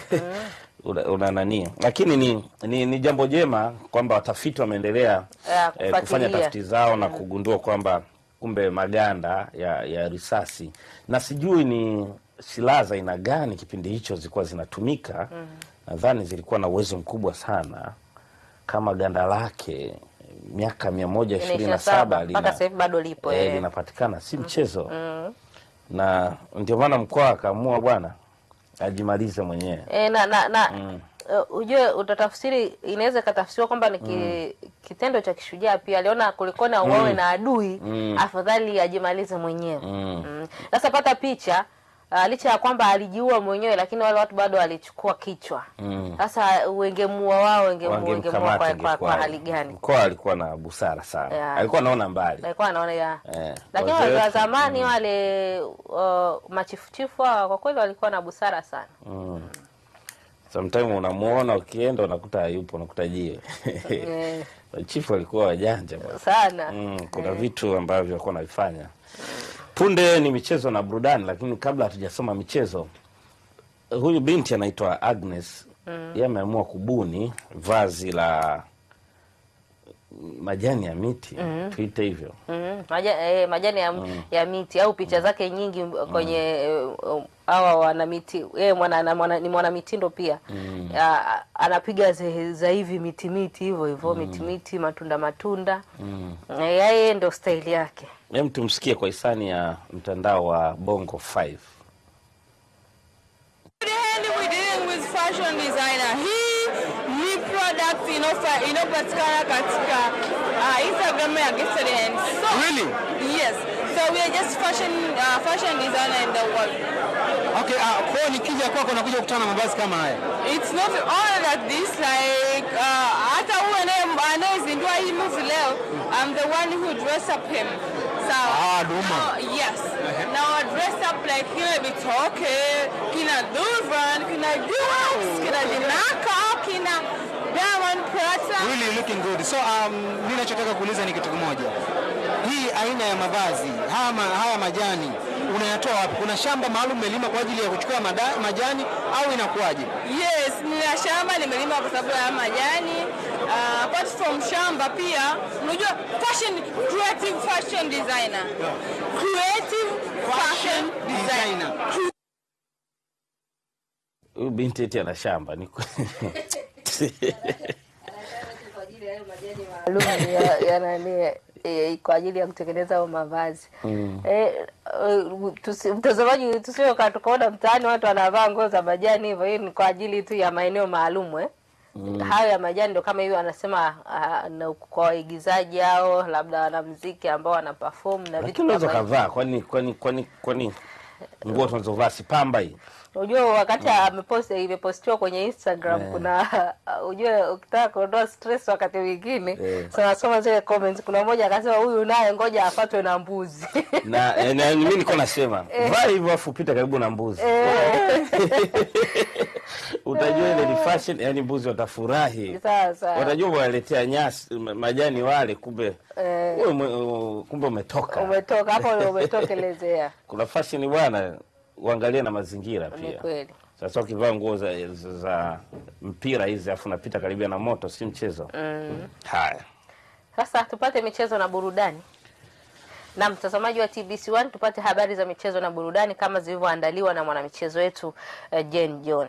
Speaker 27: una, una nani, lakini ni, ni, ni jambo jema kwamba watafiti wameendelea eh, kufanya tafiti zao na kugundua kwamba kumbe maganda ya, ya risasi na sijui ni silaha za aina gani kipindi hicho zilikuwa zinatumika. mm. Nadhani zilikuwa na uwezo mkubwa sana, kama ganda lake miaka mia moja ishirini na saba
Speaker 2: sasa bado lipo
Speaker 27: eh,
Speaker 2: eh.
Speaker 27: linapatikana, si mchezo
Speaker 2: Mm.
Speaker 27: na ndio maana mkoa akaamua bwana ajimalize mwenyewe.
Speaker 2: E, na, na, na
Speaker 27: Mm.
Speaker 2: uh, ujue utatafsiri inaweza ikatafsiriwa kwamba ni ki, mm. kitendo cha kishujaa pia aliona kulikona uawe
Speaker 27: Mm.
Speaker 2: na adui
Speaker 27: Mm.
Speaker 2: afadhali ajimalize mwenyewe
Speaker 27: Mm.
Speaker 2: Mm. sasa pata picha uh, licha ya kwamba alijiua mwenyewe lakini wale watu bado walichukua kichwa Sasa
Speaker 27: Mm.
Speaker 2: sasa wengemua wao wengemua kwa, kwa, kwa hali gani
Speaker 27: Mkoa alikuwa na busara sana,
Speaker 2: Yeah.
Speaker 27: alikuwa anaona mbali
Speaker 2: alikuwa anaona ya
Speaker 27: yeah.
Speaker 2: lakini wale wa zamani mm. wale uh, machifuchifu hawa kwa kweli walikuwa na busara sana
Speaker 27: mm. Sometime unamuona ukienda unakuta hayupo, unakuta jiwe
Speaker 2: yeah.
Speaker 27: chifu walikuwa wajanja
Speaker 2: sana
Speaker 27: Mm, kuna yeah. vitu ambavyo walikuwa wanavifanya. Punde ni michezo na burudani, lakini kabla hatujasoma michezo, huyu binti anaitwa Agnes
Speaker 2: Mm.
Speaker 27: yeye ameamua kubuni vazi la majani ya miti
Speaker 2: mm.
Speaker 27: tuite hivyo.
Speaker 2: Mm, maja, eh, majani ya,
Speaker 27: Mm.
Speaker 2: ya miti au picha zake nyingi kwenye eh, um, hawa wana miti eh, mwana, na mwana, ni mwanamitindo pia
Speaker 27: Mm.
Speaker 2: A, anapiga za hivi miti miti hivyo hivyo mm. miti miti matunda matunda
Speaker 27: Mm.
Speaker 2: Eh, yeye ndo staili yake
Speaker 27: Hem, tumsikie kwa hisani ya mtandao wa Bongo 5.
Speaker 33: Hili we dealing with fashion designer. Ni product inayopatikana katika uh, Instagram ya Gifted Hands. So,
Speaker 34: Really?
Speaker 33: Yes. So we are just fashion uh, fashion designer in the world.
Speaker 34: Okay, uh, kwa nikija kwako nakuja kukutana na mavazi kama haya.
Speaker 33: It's not all that this like uh, hata huyu anaye- anayezindua hii movie leo I'm the one who dress up him. So,
Speaker 34: Ah, Duma.
Speaker 33: now, yes. Now I dress up like kina Bitoke, kina Durvan, kina Duax, kina Dinaka, kina
Speaker 34: Really looking good. So um, mimi nachotaka kuuliza ni kitu kimoja. Hii aina ya mavazi, haya, haya majani unayatoa wapi? Kuna shamba maalum umelima kwa ajili ya kuchukua mada, majani au inakuwaje?
Speaker 33: Yes, nina shamba nimelima kwa sababu ya majani. Uh, apart from shamba pia, unajua fashion, creative fashion designer. Creative fashion designer.
Speaker 27: Huyu binti eti ana shamba ni
Speaker 2: eh, kwa ajili ya kutengeneza hayo mavazi
Speaker 27: Mm.
Speaker 2: Eh, eh, mtazamaji tusio ka tukaona mtaani watu wanavaa nguo za majani hivyo, hii ni kwa ajili tu ya maeneo maalum eh.
Speaker 27: Mm.
Speaker 2: Hayo ya majani ndo kama hivyo anasema ah, na kwa waigizaji hao labda wanamuziki ambao wana perform na vitu
Speaker 27: unaweza
Speaker 2: kama hivyo.
Speaker 27: kavaa, kwani kwani kwani kwani nguo tunazovaa si pamba hii
Speaker 2: Unajua wakati amepost imepostiwa kwenye Instagram
Speaker 27: yeah.
Speaker 2: kuna ujue ukitaka kuondoa stress wakati mwingine
Speaker 27: yeah.
Speaker 2: sana soma zile comments kuna mmoja akasema huyu naye ngoja afatwe na mbuzi.
Speaker 27: na, eh, na mimi niko nasema
Speaker 2: Eh.
Speaker 27: vaa hivyo afu pita karibu na mbuzi
Speaker 2: Eh.
Speaker 27: utajua ile ni fashion yani mbuzi watafurahi
Speaker 2: Sasa.
Speaker 27: watajua waletea nyasi majani wale kumbe
Speaker 2: Eh.
Speaker 27: ume- kumbe umetoka
Speaker 2: Umetoka hapo umetokelezea.
Speaker 27: kuna fashion bwana uangalie na mazingira pia
Speaker 2: kweli.
Speaker 27: sasa ukivaa nguo za, za, za mpira hizi afu napita karibia na moto si mchezo
Speaker 2: Mm.
Speaker 27: haya
Speaker 2: Sasa tupate michezo na burudani. Na mtazamaji wa TBC1 tupate habari za michezo na burudani kama zilivyoandaliwa na mwanamichezo wetu uh, Jane John.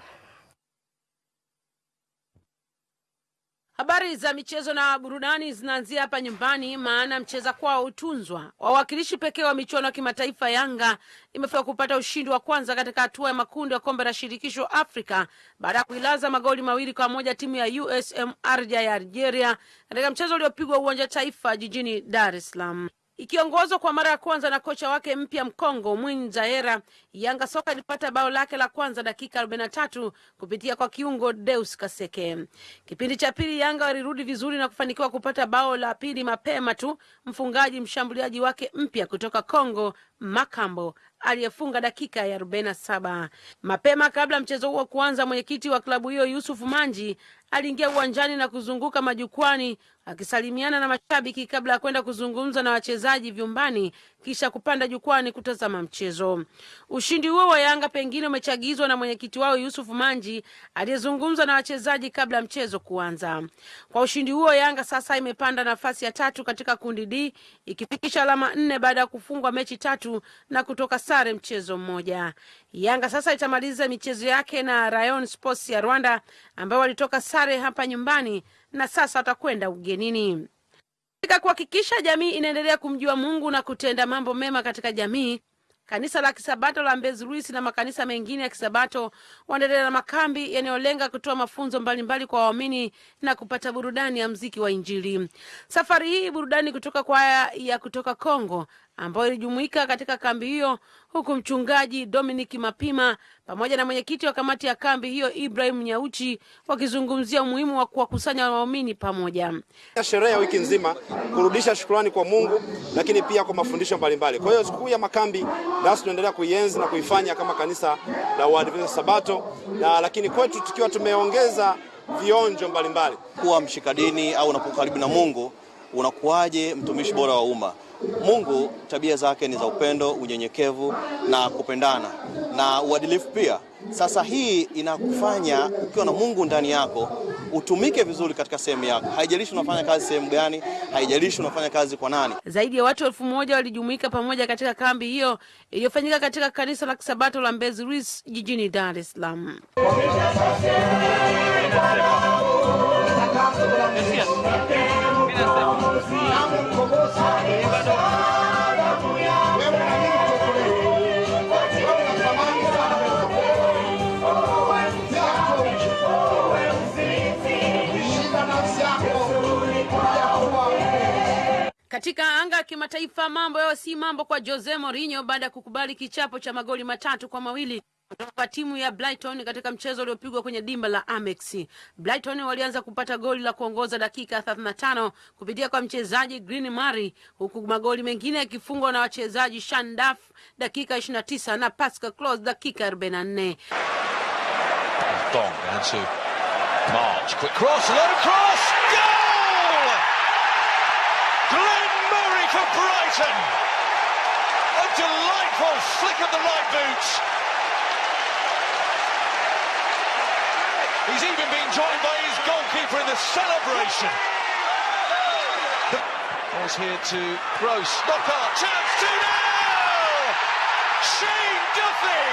Speaker 35: Habari za michezo na burudani zinaanzia hapa nyumbani, maana mcheza kwao hutunzwa. Wawakilishi pekee wa michuano ya kimataifa Yanga imefika kupata ushindi wa kwanza katika hatua ya makundi ya kombe la shirikisho Afrika baada ya kuilaza magoli mawili kwa moja timu ya USM Arja ya Algeria katika mchezo uliopigwa uwanja Taifa jijini Dar es Salaam. Ikiongozwa kwa mara ya kwanza na kocha wake mpya Mkongo Mwinyi Zaera, Yanga soka ilipata bao lake la kwanza dakika 43 kupitia kwa kiungo Deus Kaseke. Kipindi cha pili Yanga walirudi vizuri na kufanikiwa kupata bao la pili mapema tu, mfungaji mshambuliaji wake mpya kutoka Kongo Makambo aliyefunga dakika ya 47. Mapema kabla mchezo huo kuanza, mwenyekiti wa klabu hiyo Yusuf Manji aliingia uwanjani na kuzunguka majukwani akisalimiana na mashabiki kabla ya kwenda kuzungumza na wachezaji vyumbani kisha kupanda jukwani kutazama mchezo. Ushindi huo wa Yanga pengine umechagizwa na mwenyekiti wao Yusuf Manji aliyezungumza na wachezaji kabla ya mchezo kuanza. Kwa ushindi huo, Yanga sasa imepanda nafasi ya tatu katika kundi D ikifikisha alama nne baada ya kufungwa mechi tatu na kutoka sare mchezo mmoja. Yanga sasa itamaliza michezo yake na Rayon Sports ya Rwanda ambao walitoka sare hapa nyumbani na sasa watakwenda ugenini. Katika kuhakikisha jamii inaendelea kumjua Mungu na kutenda mambo mema katika jamii, kanisa la Kisabato la Mbezi Luis na makanisa mengine ya Kisabato waendelea na makambi yanayolenga kutoa mafunzo mbalimbali kwa waamini na kupata burudani ya mziki wa Injili. Safari hii burudani kutoka kwaya ya kutoka Kongo ambayo ilijumuika katika kambi hiyo, huku mchungaji Dominic Mapima pamoja na mwenyekiti wa kamati ya kambi hiyo Ibrahim Nyauchi wakizungumzia umuhimu wa kuwakusanya waumini pamoja.
Speaker 36: sherehe ya wiki nzima kurudisha shukrani kwa Mungu, lakini pia kwa mafundisho mbalimbali. Kwa hiyo sikukuu ya makambi nasi tunaendelea kuienzi na kuifanya kama kanisa la Waadventista Sabato, na lakini kwetu tukiwa tumeongeza vionjo mbalimbali.
Speaker 37: kuwa mshikadini au unapokuwa karibu na Mungu unakuwaje mtumishi bora wa umma. Mungu tabia zake ni za upendo, unyenyekevu na kupendana na uadilifu pia. Sasa hii inakufanya ukiwa na Mungu ndani yako utumike vizuri katika sehemu yako. Haijalishi unafanya kazi sehemu gani, haijalishi unafanya kazi kwa nani.
Speaker 35: Zaidi ya watu elfu moja walijumuika pamoja katika kambi hiyo iliyofanyika katika kanisa la Kisabato la Mbezi Luis jijini Dar es Salaam. Katika anga ya kimataifa mambo yao si mambo kwa Jose Mourinho baada ya kukubali kichapo cha magoli matatu kwa mawili kutoka timu ya Brighton katika mchezo uliopigwa kwenye dimba la Amex. Brighton walianza kupata goli la kuongoza dakika 35 kupitia kwa mchezaji Green Murray, huku magoli mengine yakifungwa na wachezaji Sean Duff dakika 29 na Pascal Close dakika 44.
Speaker 38: Dong down to March. Quick cross, low cross, goal! Glenn Murray for Brighton. A delightful flick of the right. He's even been joined by his goalkeeper in the celebration. Ball's here to Gross. Knockout chance 2 0! Shane Duffy!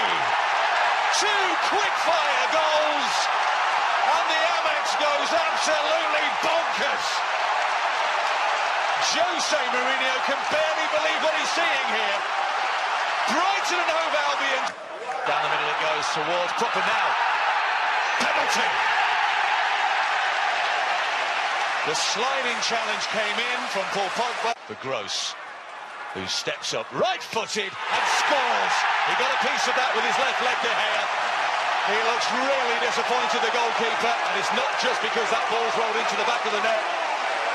Speaker 38: Two quick fire goals, and the Amex goes absolutely bonkers. Jose Mourinho can barely believe what he's seeing here. Brighton and Hove Albion. Down the middle it goes towards proper now. Penalty. The sliding challenge came in from Paul Pogba. The Gross. who steps up right-footed and scores. He got a piece of that with his left leg, De Gea. He looks really disappointed, the goalkeeper, and it's not just because that ball's rolled into the back of the net.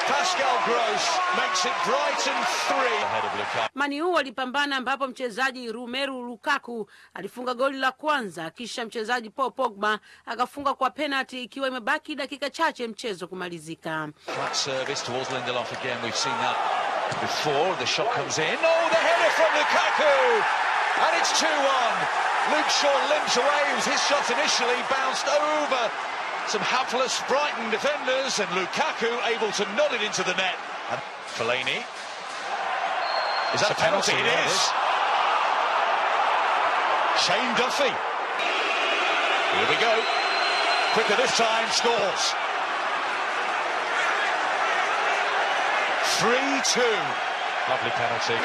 Speaker 38: Pascal Gross makes it Brighton 3 ahead of Lukaku.
Speaker 35: Maniu walipambana ambapo mchezaji Romelu Lukaku alifunga goli la kwanza, kisha mchezaji Paul Pogba akafunga kwa penalty ikiwa imebaki dakika chache mchezo kumalizika.
Speaker 38: Flat service towards Lindelof again. We've seen that before. The shot comes in. Oh, the header from Lukaku! And it's 2 1. Luke Shaw limps away. It was his shot initially, bounced over some hapless Brighton defenders, and Lukaku able to nod it into the net. And Fellaini. Is that a penalty? It
Speaker 39: yeah, it
Speaker 38: is.
Speaker 39: is.
Speaker 38: Shane Duffy. Here we go. Quicker this time, scores. 3-2. Lovely penalty.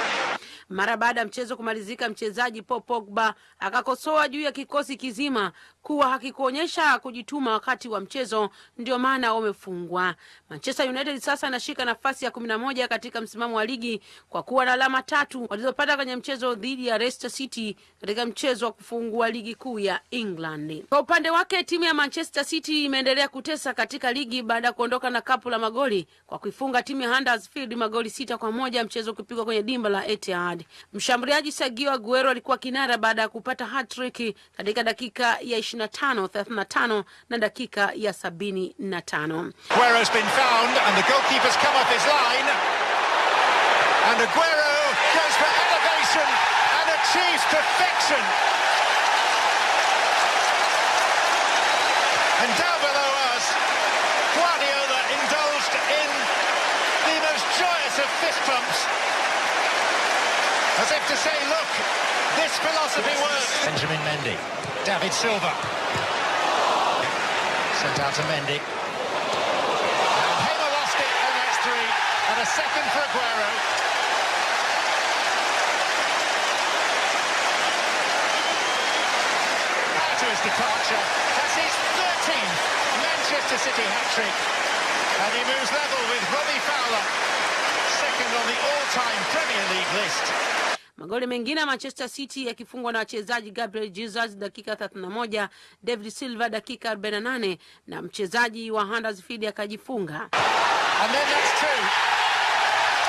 Speaker 35: Mara baada ya mchezo kumalizika, mchezaji Paul Pogba akakosoa juu ya kikosi kizima kuwa hakikuonyesha kujituma wakati wa mchezo, ndio maana wamefungwa. Manchester United sasa inashika nafasi ya kumi na moja katika msimamo wa ligi kwa kuwa na alama tatu walizopata kwenye mchezo dhidi ya Leicester City katika mchezo wa kufungua ligi kuu ya England. Kwa upande wake, timu ya Manchester City imeendelea kutesa katika ligi baada ya kuondoka na kapu la magoli kwa kuifunga timu ya Huddersfield magoli sita kwa moja, mchezo kupigwa kwenye dimba la Etihad. Mshambuliaji Sergio Aguero alikuwa kinara baada ya kupata hat-trick katika dakika ya 25, 35 na dakika ya 75.
Speaker 40: Aguero's been found and the goalkeeper's come off his line. And Aguero goes for elevation and achieves perfection. And down below us, Guardiola indulged in the most joyous of fist pumps. As if to say, look, this philosophy works. Benjamin Mendy, David Silva. Sent out to Mendy. And Hamer lost it, and that's three. And a second for Aguero. Departure, that's his 13th Manchester City hat-trick. And he moves level with Robbie Fowler, second on the all-time Premier League list.
Speaker 35: Magoli mengine ya Manchester City yakifungwa na wachezaji Gabriel Jesus dakika 31, David Silva dakika 48 na mchezaji wa Huddersfield akajifunga.
Speaker 40: David then that's two.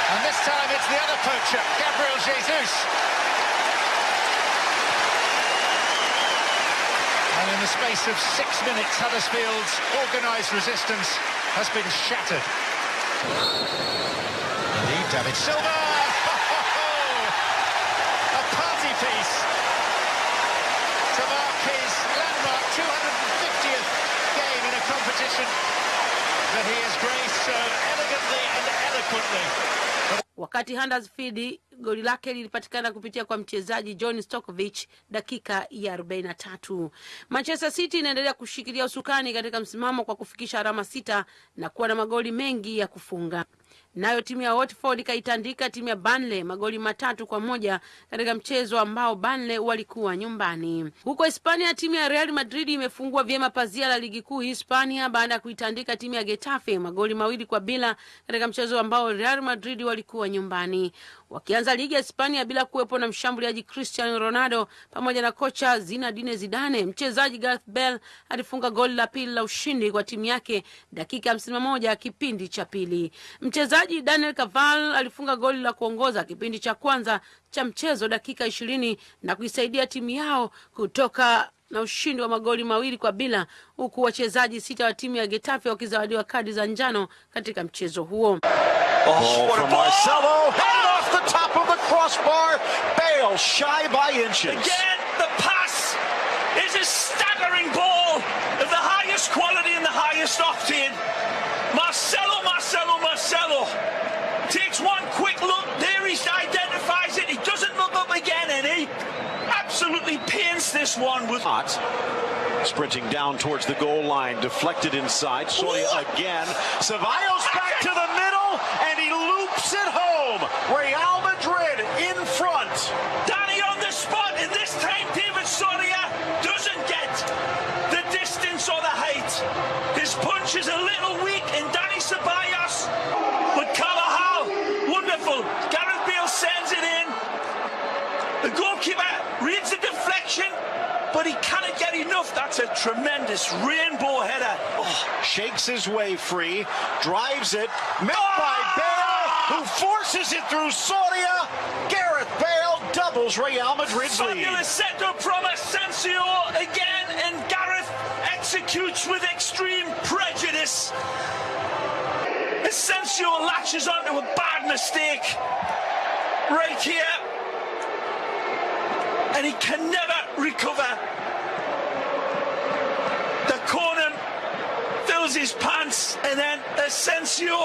Speaker 40: And this time it's the other poacher, Gabriel Jesus. And in the space of six minutes, Huddersfield's organised resistance has been shattered. Indeed, David Silva! A party piece to mark his landmark 250th game
Speaker 35: Wakati Huddersfield goli lake lilipatikana kupitia kwa mchezaji John Stokovic dakika ya 43. Manchester City inaendelea kushikilia usukani katika msimamo kwa kufikisha alama sita na kuwa na magoli mengi ya kufunga. Nayo timu ya Watford ikaitandika timu ya Burnley magoli matatu kwa moja katika mchezo ambao Burnley walikuwa nyumbani. Huko Hispania, timu ya Real Madrid imefungua vyema pazia la ligi kuu Hispania baada ya kuitandika timu ya Getafe magoli mawili kwa bila katika mchezo ambao Real Madrid walikuwa nyumbani. Wakianza ligi ya Hispania bila kuwepo na mshambuliaji Cristiano Ronaldo pamoja na kocha Zinedine Zidane, mchezaji Gareth Bale alifunga goli la pili la ushindi kwa timu yake dakika hamsini na moja kipindi cha pili. Mchezaji Daniel Caval alifunga goli la kuongoza kipindi cha kwanza cha mchezo dakika ishirini na kuisaidia timu yao kutoka na ushindi wa magoli mawili kwa bila, huku wachezaji sita wa timu ya Getafe wakizawadiwa kadi za njano katika mchezo huo.
Speaker 39: Oh, from Marcelo, headed off the top of the crossbar. Bale shy by inches.
Speaker 41: Again, the pass is a staggering ball of the highest quality and the highest octane. Marcelo, Marcelo, Marcelo takes one quick look. There he identifies it. He doesn't look up again, and he absolutely pins this one with.
Speaker 39: Hot. Sprinting down towards the goal line, deflected inside. Soria again. Ceballos back to the middle, and he loops it home. Real
Speaker 41: His is a little weak, and Danny Ceballos, but Carvajal, wonderful. Gareth Bale sends it in. The goalkeeper reads the deflection, but he cannot get enough. That's a tremendous rainbow header. Oh.
Speaker 39: Shakes his way free, drives it, met by oh! Bale, who forces it through Soria. Gareth Bale doubles Real Madrid's lead.
Speaker 41: Fabulous setup from Asensio again, and Gareth executes with extreme prejudice. Asensio latches onto a bad mistake right here, and he can never recover. The corner fills his pants, and then Asensio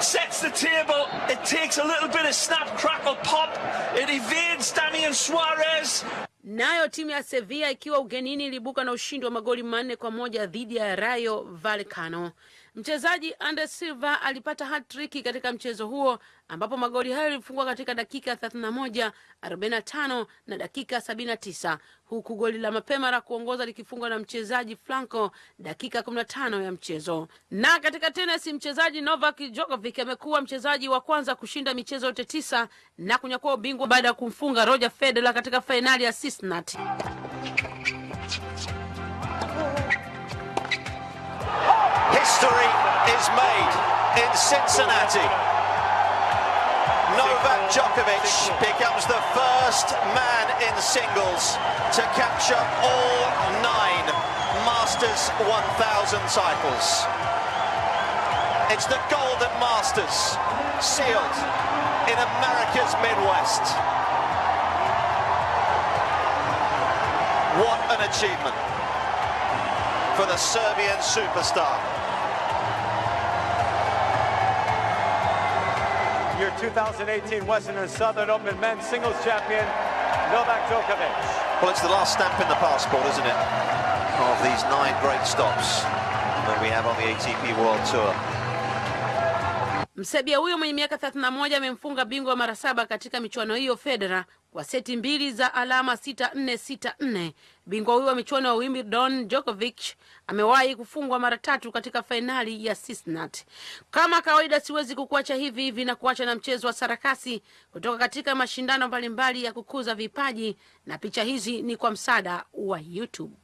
Speaker 41: sets the table. It takes a little bit of snap, crackle, pop. It evades Damian Suarez.
Speaker 35: Nayo timu ya Sevilla ikiwa ugenini ilibuka na ushindi wa magoli manne kwa moja dhidi ya Rayo Vallecano. Mchezaji ande Silva alipata hat-trick katika mchezo huo ambapo magoli hayo yalifungwa katika dakika 31, 45 na dakika 79, huku goli la mapema la kuongoza likifungwa na mchezaji Franco dakika 15 ya mchezo. Na katika tenisi, mchezaji Novak Djokovic amekuwa mchezaji wa kwanza kushinda michezo yote tisa na kunyakua ubingwa baada ya kumfunga Roger Federer katika fainali ya Cincinnati.
Speaker 39: History is made in Cincinnati. Novak Djokovic becomes the first man in singles to capture all nine Masters 1000 titles. It's the Golden Masters, sealed in America's Midwest. What an achievement for the Serbian superstar.
Speaker 42: 2018 Western and Southern Open Men's Singles Champion, Novak Djokovic.
Speaker 39: Well, it's the last stamp in the passport, isn't it? Of these nine great stops that we have on the ATP World Tour.
Speaker 35: Msebia huyo mwenye miaka 31 amemfunga bingwa mara saba katika michuano hiyo Federer kwa seti mbili za alama 6-4 6-4. Bingwa huyo wa michuano wa Wimbledon Djokovic amewahi kufungwa mara tatu katika fainali ya Cincinnati. Kama kawaida, siwezi kukuacha hivi hivi na kuacha na mchezo wa sarakasi kutoka katika mashindano mbalimbali ya kukuza vipaji, na picha hizi ni kwa msaada wa YouTube.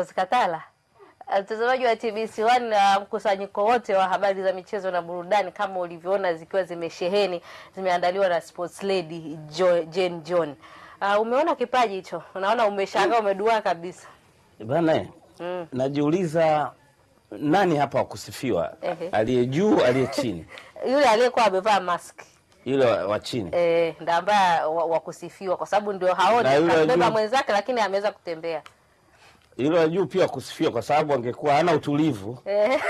Speaker 2: Mbozi Katala. Mtazamaji wa TBC1 na mkusanyiko wote wa habari za michezo na burudani kama ulivyoona zikiwa zimesheheni zimeandaliwa na sports lady jo, Jane John. Uh, umeona kipaji hicho? Unaona umeshangaa umedua kabisa.
Speaker 27: Bana, eh,
Speaker 2: Mm.
Speaker 27: najiuliza nani hapa wakusifiwa, aliye juu, aliye chini?
Speaker 2: Yule aliyekuwa amevaa mask
Speaker 27: Yule wa chini
Speaker 2: eh, ndio ambaye wa, wa kusifiwa kwa sababu ndio haoni kabeba mwenzake, lakini ameweza kutembea
Speaker 27: yule la juu pia kusifia kwa sababu angekuwa hana utulivu,
Speaker 2: eh,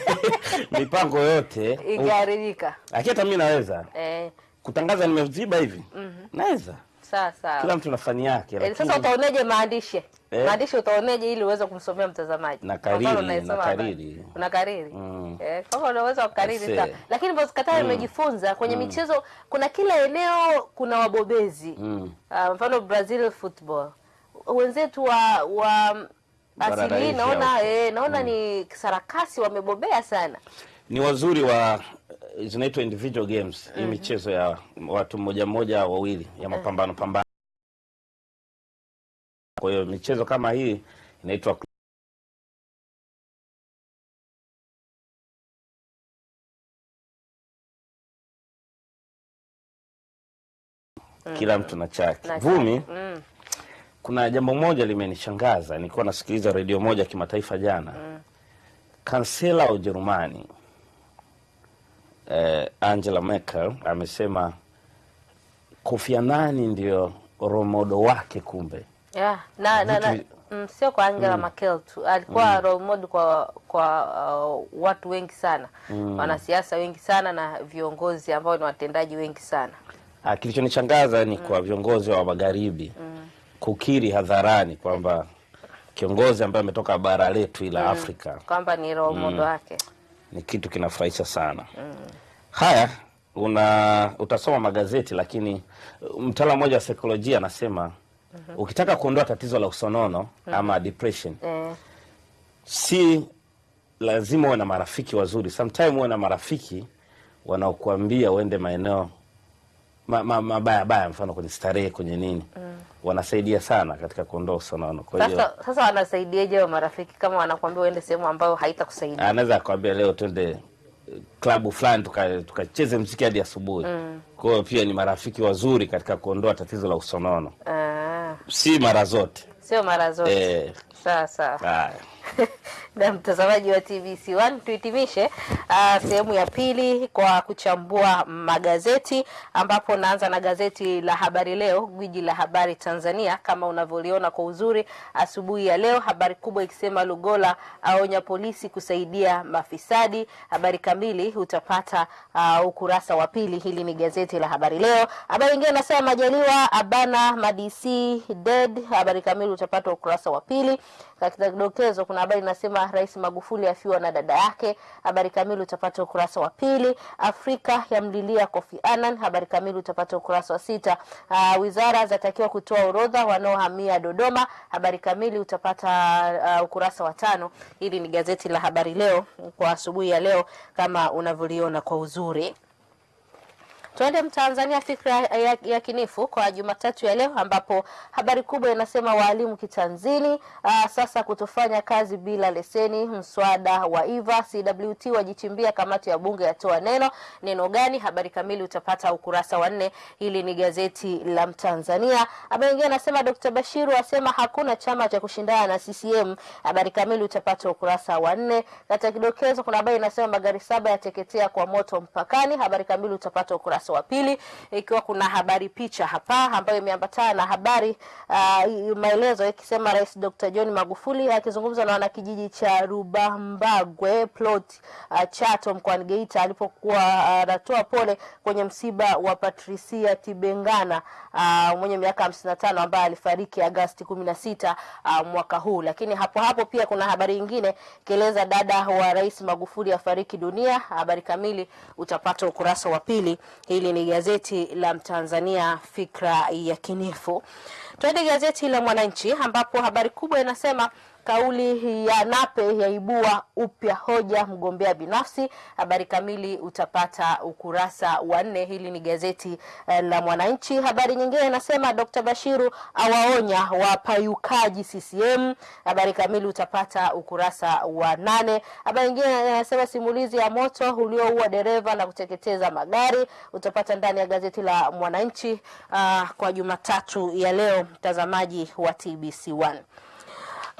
Speaker 27: mipango yote
Speaker 2: ingeharibika
Speaker 27: lakini hata mimi naweza
Speaker 2: eh,
Speaker 27: kutangaza nimeziba hivi,
Speaker 2: mm -hmm.
Speaker 27: naweza.
Speaker 2: sawa sawa.
Speaker 27: Kila mtu na fani yake,
Speaker 2: e,
Speaker 27: lakini
Speaker 2: sasa utaoneje maandishi
Speaker 27: Eh.
Speaker 2: maandishi utaoneje ili uweze kumsomea mtazamaji
Speaker 27: na kariri na kariri
Speaker 2: una kariri
Speaker 27: mm.
Speaker 2: Eh, kama unaweza kukariri
Speaker 27: sasa,
Speaker 2: sawa.
Speaker 27: eh.
Speaker 2: Lakini Mbozi Katara
Speaker 27: Mm.
Speaker 2: imejifunza kwenye
Speaker 27: Mm.
Speaker 2: michezo, kuna kila eneo kuna wabobezi
Speaker 27: Mm.
Speaker 2: uh, mfano Brazil football wenzetu wa wa asili
Speaker 27: hii
Speaker 2: naona e, naona mm. ni sarakasi wamebobea sana
Speaker 27: ni wazuri wa zinaitwa individual games hii
Speaker 2: Mhm.
Speaker 27: michezo ya watu mmoja mmoja wawili ya mapambano pambano. Kwa hiyo michezo kama hii inaitwa kila mtu na chake. Vumi.
Speaker 2: Mm.
Speaker 27: Kuna jambo moja limenishangaza. Nilikuwa nasikiliza redio moja ya kimataifa jana, mm. kansela wa Ujerumani eh, Angela Merkel amesema Kofi Annan ndio romodo wake kumbe.
Speaker 2: Yeah, na, na, na, mm, sio kwa Angela
Speaker 27: Mm.
Speaker 2: Merkel tu alikuwa
Speaker 27: Mm.
Speaker 2: romodo kwa kwa uh, watu wengi sana
Speaker 27: Mm.
Speaker 2: wanasiasa wengi sana na viongozi ambao ni watendaji wengi sana
Speaker 27: Ah, Kilichonishangaza ni kwa viongozi wa magharibi kukiri hadharani kwamba kiongozi ambaye ametoka bara letu ila
Speaker 2: Mm.
Speaker 27: Afrika
Speaker 2: kwamba ni role
Speaker 27: Mm.
Speaker 2: model wake
Speaker 27: ni kitu kinafurahisha sana.
Speaker 2: mm.
Speaker 27: Haya, una utasoma magazeti, lakini mtaala mtaalamu mmoja wa saikolojia anasema mm -hmm. ukitaka kuondoa tatizo la usonono mm -hmm. ama depression,
Speaker 2: mm.
Speaker 27: si lazima uwe na marafiki wazuri. Sometime uwe na marafiki wanaokuambia uende maeneo ma- ma- mabaya baya, mfano kwenye starehe, kwenye nini,
Speaker 2: mm.
Speaker 27: wanasaidia sana katika kuondoa usonono. Kwa hiyo
Speaker 2: sasa sasa wanasaidiaje wa marafiki kama wanakuambia uende sehemu ambayo haitakusaidia
Speaker 27: anaweza akwambia leo twende eh, klabu fulani tukacheze tuka- mziki hadi asubuhi.
Speaker 2: mm.
Speaker 27: Kwa hiyo pia ni marafiki wazuri katika kuondoa tatizo la usonono,
Speaker 2: ah,
Speaker 27: si mara zote
Speaker 2: sio mara zote
Speaker 27: eh,
Speaker 2: sawa sawa. na mtazamaji wa TBC1 tuhitimishe uh, sehemu ya pili kwa kuchambua magazeti, ambapo naanza na gazeti la Habari Leo, gwiji la habari Tanzania, kama unavyoliona kwa uzuri asubuhi ya leo. Habari kubwa ikisema Lugola aonya polisi kusaidia mafisadi. Habari kamili utapata uh, ukurasa wa pili. Hili ni gazeti la Habari Leo. Habari nyingine nasema Majaliwa abana madc dead. Habari kamili utapata ukurasa wa pili. Katika kidokezo kuna habari inasema Rais Magufuli afiwa na dada yake. Habari kamili utapata ukurasa wa pili. Afrika yamlilia Kofi Annan. Habari kamili utapata ukurasa wa sita. Uh, wizara zatakiwa kutoa orodha wanaohamia Dodoma. Habari kamili utapata uh, ukurasa wa tano. Hili ni gazeti la Habari Leo kwa asubuhi ya leo kama unavyoliona kwa uzuri. Tuende Mtanzania fikra ya, ya kinifu kwa Jumatatu ya leo ambapo habari kubwa inasema waalimu kitanzini aa, sasa kutofanya kazi bila leseni. Mswada wa IVA CWT wajichimbia, kamati ya bunge yatoa neno. Neno gani? Habari kamili utapata ukurasa wa nne. Hili ni gazeti la Mtanzania. Habari nyingine anasema Dr. Bashiru asema hakuna chama cha kushindana na CCM. Habari kamili utapata ukurasa wa nne. Katika kidokezo kuna habari inasema magari saba yateketea kwa moto mpakani. Habari kamili utapata ukurasa wa pili, ikiwa kuna habari picha hapa ambayo imeambatana na habari uh, maelezo ikisema Rais Dr. John Magufuli akizungumza na wanakijiji cha Rubambagwe plot uh, Chato mkoani Geita alipokuwa anatoa uh, pole kwenye msiba wa Patricia Tibengana uh, mwenye miaka hamsini na tano ambaye alifariki Agasti kumi na sita uh, mwaka huu. Lakini hapo hapo pia kuna habari nyingine ikieleza dada wa Rais Magufuli afariki dunia. Habari kamili utapata ukurasa wa pili. Hili ni gazeti la Mtanzania fikra ya kinifu. Twende gazeti la Mwananchi ambapo habari kubwa inasema kauli ya Nape yaibua upya hoja mgombea binafsi. Habari kamili utapata ukurasa wa nne. Hili ni gazeti eh, la Mwananchi. Habari nyingine inasema Dr. Bashiru awaonya wapayukaji CCM. Habari kamili utapata ukurasa wa nane. Habari nyingine inasema simulizi ya moto ulioua dereva na kuteketeza magari, utapata ndani ya gazeti la Mwananchi uh, kwa Jumatatu ya leo, mtazamaji wa TBC1.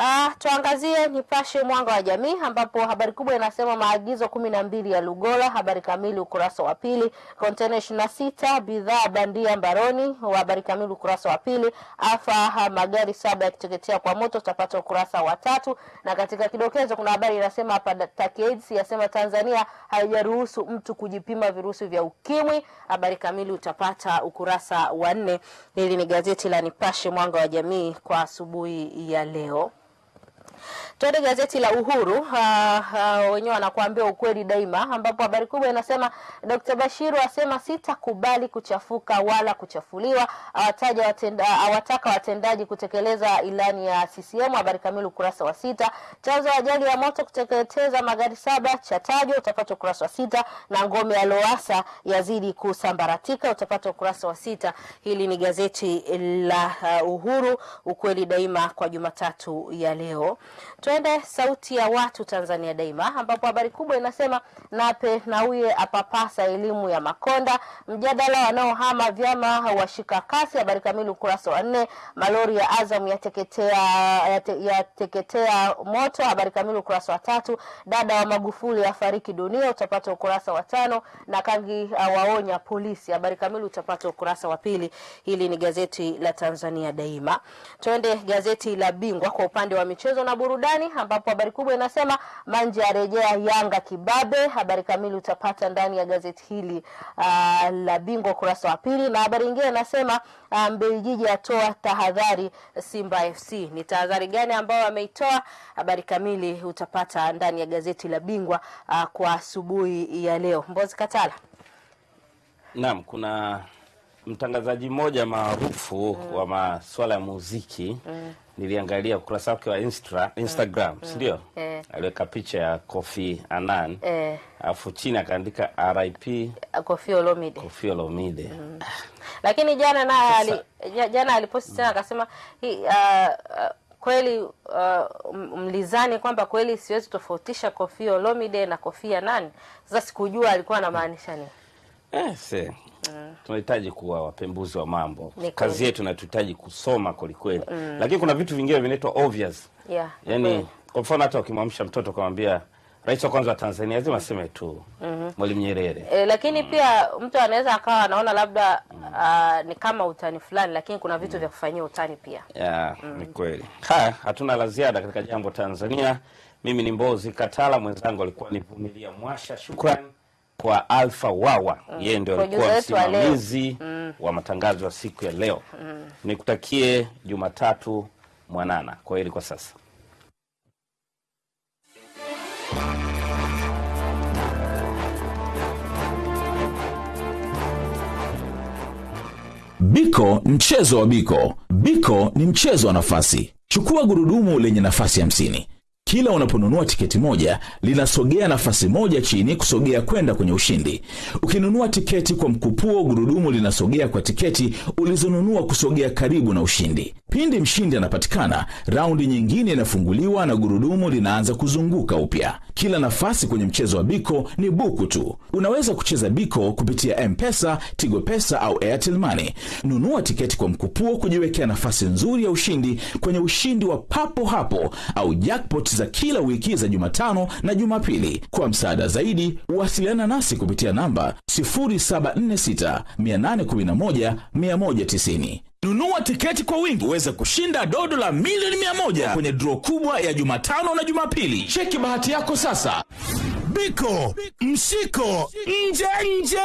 Speaker 2: Ah, tuangazie Nipashe Mwanga wa Jamii ambapo habari kubwa inasema maagizo kumi na mbili ya Lugola. Habari kamili ukurasa wa pili. Kontena ishirini na sita bidhaa bandia mbaroni. Habari kamili ukurasa wa pili. Afa magari saba yakiteketea kwa moto, utapata ukurasa wa tatu. Na katika kidokezo kuna habari inasema hapa TACAIDS yasema Tanzania haijaruhusu mtu kujipima virusi vya ukimwi. Habari kamili utapata ukurasa wa nne. Hili ni gazeti la Nipashe Mwanga wa Jamii kwa asubuhi ya leo. Tuende gazeti la Uhuru. Uh, uh, wenyewe wanakuambia ukweli daima, ambapo habari kubwa inasema Dr. Bashiru asema sitakubali kuchafuka wala kuchafuliwa, awataja watenda, awataka watendaji kutekeleza ilani ya CCM. Habari kamili ukurasa wa sita. Chanzo ajali ya moto kuteketeza magari saba chatajwa, utapata ukurasa wa sita, na ngome ya Loasa yazidi kusambaratika, utapata ukurasa wa sita. Hili ni gazeti la uh, Uhuru, ukweli daima kwa Jumatatu ya leo. Twende Sauti ya Watu Tanzania Daima, ambapo habari kubwa inasema Nape Nnauye apapasa elimu ya Makonda, mjadala wanaohama vyama washika kasi. Habari kamili ukurasa wa nne. Malori ya Azam yateketea yate, yateketea moto. Habari kamili ukurasa wa tatu. Dada wa Magufuli afariki dunia, utapata ukurasa wa tano. Na Kangi waonya polisi, habari kamili utapata ukurasa wa pili. Hili ni gazeti la Tanzania Daima. Twende gazeti la Bingwa kwa upande wa michezo na burudani ambapo habari kubwa inasema Manje arejea Yanga kibabe. Habari kamili utapata ndani ya gazeti hili uh, la Bingwa ukurasa wa pili, na habari nyingine inasema uh, Mbeljiji atoa tahadhari Simba FC. Ni tahadhari gani ambayo ameitoa? Habari kamili utapata ndani ya gazeti la Bingwa uh, kwa asubuhi ya leo. Mbozi Katala.
Speaker 27: Naam, kuna mtangazaji mmoja maarufu mm. wa masuala ya muziki mm. niliangalia ukurasa wake wa Instra, Instagram mm. sindio?
Speaker 2: mm.
Speaker 27: aliweka picha ya Kofi Annan
Speaker 2: mm.
Speaker 27: alafu chini akaandika RIP
Speaker 2: Kofi Olomide.
Speaker 27: Kofi Olomide
Speaker 2: Mm. Lakini jana naye ali, jana aliposti tena akasema hii uh, uh, kweli uh, mlizani kwamba kweli siwezi tofautisha Kofi Olomide na Kofi Annan. Sasa sikujua alikuwa anamaanisha nini.
Speaker 27: eh, se. tunahitaji kuwa wapembuzi wa mambo
Speaker 2: Nikoli.
Speaker 27: kazi yetu natuhitaji kusoma kwelikweli
Speaker 2: Mm.
Speaker 27: lakini kuna vitu vingine vinaitwa obvious
Speaker 2: Yeah.
Speaker 27: yani
Speaker 2: mm.
Speaker 27: kwa mfano hata ukimwamsha mtoto ukamwambia rais wa kwanza wa Tanzania lazima aseme tu
Speaker 2: Mhm.
Speaker 27: Mwalimu Nyerere
Speaker 2: E, lakini mm. pia mtu anaweza akawa anaona labda mm. uh, ni kama utani fulani, lakini kuna vitu mm. vya kufanyia utani pia.
Speaker 27: ya ni kweli. Haya, hatuna la ziada katika jambo Tanzania. Mimi ni Mbozi Katala, mwenzangu alikuwa ni Vumilia Mwasha. Shukran kwa Alfa Wawa, mm. yeye ndio alikuwa msimamizi
Speaker 2: Mm.
Speaker 27: wa matangazo ya siku ya leo.
Speaker 2: Mm.
Speaker 27: Nikutakie Jumatatu mwanana. Kwa heri kwa sasa.
Speaker 43: Biko, mchezo wa Biko. Biko ni mchezo wa nafasi. Chukua gurudumu lenye nafasi hamsini. Kila unaponunua tiketi moja linasogea nafasi moja chini kusogea kwenda kwenye ushindi. Ukinunua tiketi kwa mkupuo, gurudumu linasogea kwa tiketi ulizonunua kusogea karibu na ushindi. Pindi mshindi anapatikana, raundi nyingine inafunguliwa na gurudumu linaanza kuzunguka upya. Kila nafasi kwenye mchezo wa Biko ni buku tu. Unaweza kucheza Biko kupitia M-Pesa, Tigo Pesa au Airtel Money. Nunua tiketi kwa mkupuo kujiwekea nafasi nzuri ya ushindi kwenye ushindi wa papo hapo au jackpot za kila wiki za Jumatano na Jumapili. Kwa msaada zaidi, wasiliana nasi kupitia namba 0746 811 190. Nunua tiketi kwa wingi uweze kushinda dodo la milioni 100 kwenye draw kubwa ya Jumatano na Jumapili. Cheki bahati yako sasa. Biko, msiko nje nje.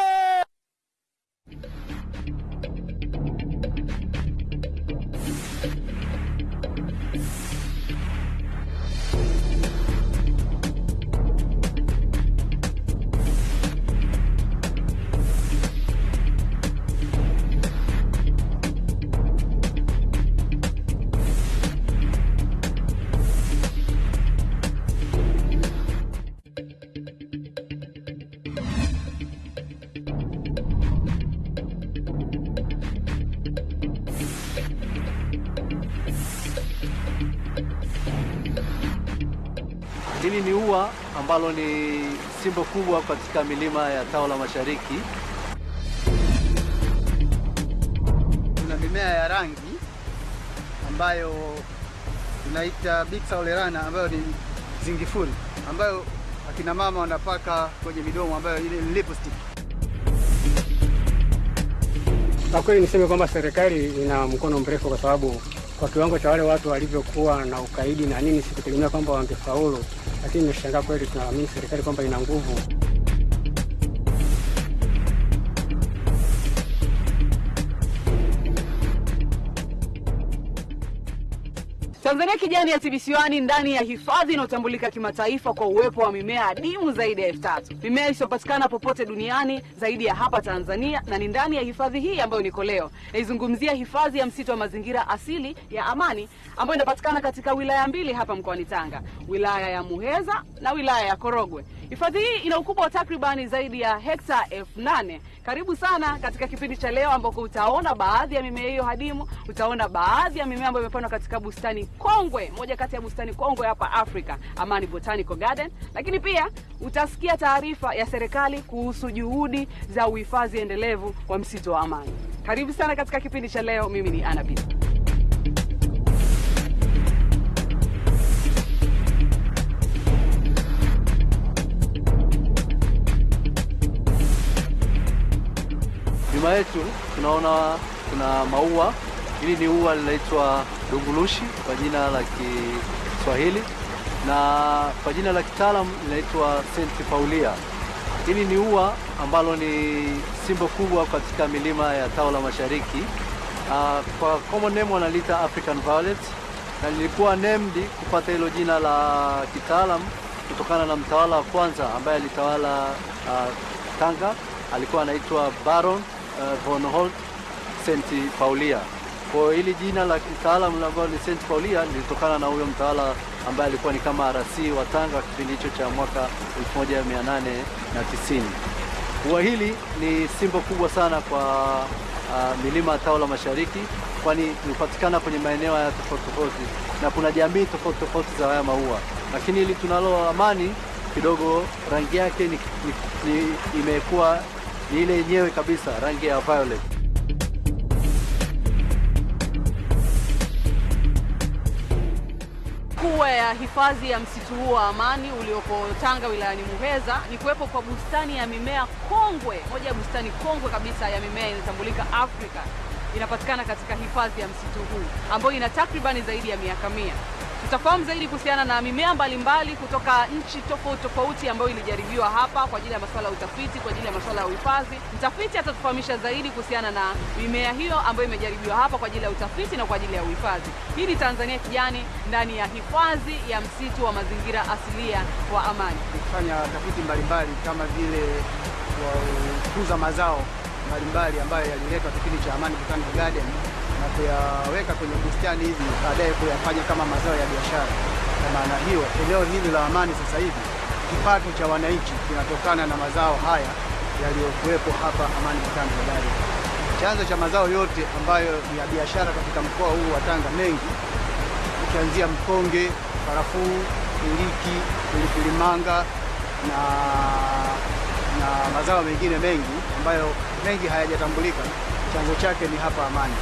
Speaker 44: Hili ni ua ambalo ni simbo kubwa katika milima ya Tao la Mashariki.
Speaker 45: Kuna mimea ya rangi ambayo inaita Bixa olerana ambayo ni zingifuri ambayo akina mama wanapaka kwenye midomo ambayo ni lipstick.
Speaker 46: Kwa kweli niseme kwamba serikali ina mkono mrefu, kwa sababu kwa kiwango cha wale watu walivyokuwa na ukaidi na nini, sikutegemea kwamba wangefaulu, lakini nimeshangaa kweli. Tunaamini serikali kwamba ina nguvu.
Speaker 47: Tanzania kijani ya TBC1 ndani ya hifadhi inayotambulika kimataifa kwa uwepo wa mimea adimu zaidi ya elfu tatu mimea isiyopatikana popote duniani zaidi ya hapa Tanzania, na ni ndani ya hifadhi hii ambayo niko leo. Naizungumzia hifadhi ya msitu wa mazingira asili ya Amani ambayo inapatikana katika wilaya mbili hapa mkoani Tanga, wilaya ya Muheza na wilaya ya Korogwe. Hifadhi hii ina ukubwa wa takribani zaidi ya hekta elfu nane. Karibu sana katika kipindi cha leo ambako utaona baadhi ya mimea hiyo hadimu, utaona baadhi ya mimea ambayo imepandwa katika bustani kongwe, moja kati ya bustani kongwe hapa Afrika, Amani Botanical Garden. Lakini pia utasikia taarifa ya serikali kuhusu juhudi za uhifadhi endelevu wa msitu wa Amani. Karibu sana katika kipindi cha leo. Mimi ni Ana
Speaker 44: Nyuma yetu tunaona kuna maua. Hili ni ua linaitwa dungulushi kwa jina la Kiswahili na kwa jina la kitaalam linaitwa St. Paulia. Hili ni ua ambalo ni simbo kubwa katika milima ya Tao la Mashariki. Uh, kwa common name wanaliita African Violet na lilikuwa named kupata hilo jina la kitaalam kutokana na mtawala wa kwanza ambaye alitawala uh, Tanga alikuwa anaitwa Baron von Holt St. Paulia. Kwa hili jina la kitaalamu ambalo ni St. Paulia lilitokana na huyo mtaala ambaye alikuwa ni kama RC wa Tanga kipindi hicho cha mwaka 1890. Ua hili ni simbo kubwa sana kwa uh, milima ya Tao la Mashariki kwani hupatikana kwenye maeneo haya tofauti tofauti na kuna jamii tofauti tofauti za haya maua, lakini hili tunalo Amani kidogo rangi yake ni, ni, ni imekuwa ni ile yenyewe kabisa rangi ya violet.
Speaker 47: Kuwa ya hifadhi ya msitu huu wa Amani uliopo Tanga wilayani Muheza ni kuwepo kwa bustani ya mimea kongwe, moja ya bustani kongwe kabisa ya mimea inatambulika Afrika. Inapatikana katika hifadhi ya msitu huu ambayo ina takribani zaidi ya miaka mia. Tutafahamu zaidi kuhusiana na mimea mbalimbali kutoka nchi tofauti tofauti ambayo ilijaribiwa hapa kwa ajili ya masuala ya utafiti, kwa ajili ya masuala ya uhifadhi. Mtafiti atatufahamisha zaidi kuhusiana na mimea hiyo ambayo imejaribiwa hapa kwa ajili ya utafiti na kwa ajili ya uhifadhi. Hii ni Tanzania Kijani ndani ya hifadhi ya msitu wa mazingira asilia wa Amani.
Speaker 45: Kufanya tafiti mbalimbali kama vile kukuza mazao mbalimbali ambayo yaliletwa kipindi cha Amani Botanic Garden na kuyaweka kwenye bustani hizi, baadaye kuyafanya kama mazao ya biashara. Kwa maana hiyo, eneo hili la Amani sasa hivi kipato cha wananchi kinatokana na mazao haya yaliyokuwepo hapa Amani Tanga Garden. Chanzo cha mazao yote ambayo ni ya biashara katika mkoa huu wa Tanga mengi, ukianzia mkonge, karafuu, iliki, pilipili manga na na mazao mengine mengi ambayo mengi hayajatambulika, chanzo chake ni hapa Amani.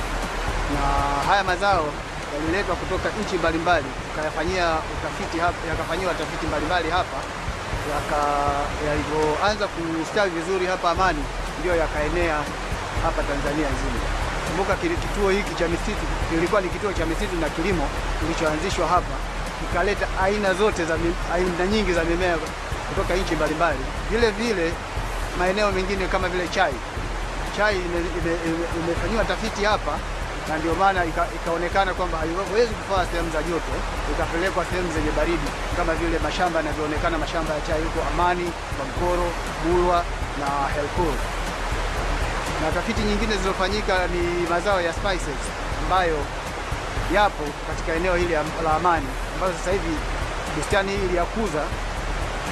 Speaker 45: Na haya mazao yaliletwa kutoka nchi mbalimbali, tukayafanyia utafiti hapa, yakafanyiwa tafiti mbalimbali hapa, yalivyoanza kustawi vizuri hapa Amani, ndio yakaenea hapa Tanzania nzima. Kumbuka kituo hiki cha misitu kilikuwa ni kituo cha misitu na kilimo kilichoanzishwa hapa, kikaleta aina zote za aina nyingi za mimea kutoka nchi mbalimbali. Vile vile maeneo mengine kama vile chai, chai imefanyiwa tafiti hapa na ndio maana ika, ikaonekana kwamba haiwezi kufaa sehemu za joto, ikapelekwa sehemu zenye baridi kama vile mashamba yanavyoonekana, mashamba ya chai huko Amani, Bamkoro, Bulwa na Helkur. Na tafiti nyingine zilizofanyika ni mazao ya spices ambayo yapo katika eneo hili la Amani, ambayo sasa hivi bustani hii iliyakuza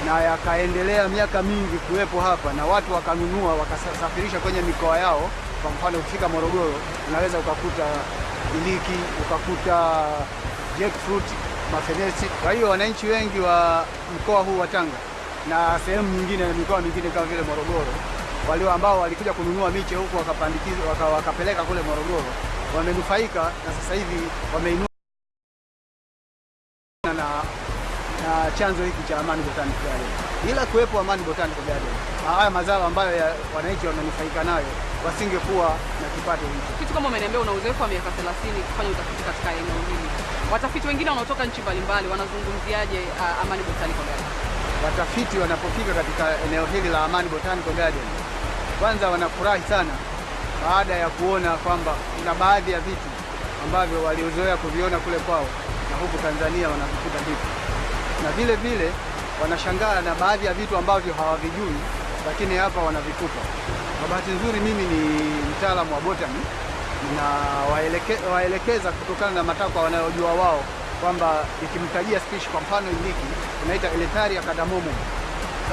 Speaker 45: na yakaendelea miaka mingi kuwepo hapa na watu wakanunua wakasafirisha kwenye mikoa yao. Kwa mfano ukifika Morogoro unaweza ukakuta iliki, ukakuta jackfruit mafenesi. Kwa hiyo wananchi wengi wa mkoa huu wa Tanga na sehemu nyingine mikoa mingine kama vile Morogoro, walio ambao walikuja kununua miche huku wakapandikiza waka, wakapeleka kule Morogoro wamenufaika na sasa hivi wameinua na, chanzo hiki cha Amani Botanical Garden. Bila kuwepo Amani Botanical Garden, haya mazao ambayo ya wananchi wamenufaika nayo wasingekuwa na kipato hicho.
Speaker 47: Kitu kama umeniambia una uzoefu wa miaka 30 kufanya utafiti katika eneo hili, watafiti wengine wanaotoka nchi mbalimbali wanazungumziaje uh, Amani Botanical Garden?
Speaker 45: Watafiti wanapofika katika eneo hili la Amani Botanical Garden, kwanza wanafurahi sana baada ya kuona kwamba kuna baadhi ya vitu ambavyo waliozoea kuviona kule kwao na huku Tanzania wanavikuta vipi, na vile vile wanashangaa na baadhi ya vitu ambavyo hawavijui, lakini hapa wanavikuta. Kwa bahati nzuri, mimi ni mtaalamu wa botani na waeleke, waelekeza kutokana na matakwa wanayojua wao kwamba ikimtajia spishi, kwa mfano iliki tunaita ya cardamomo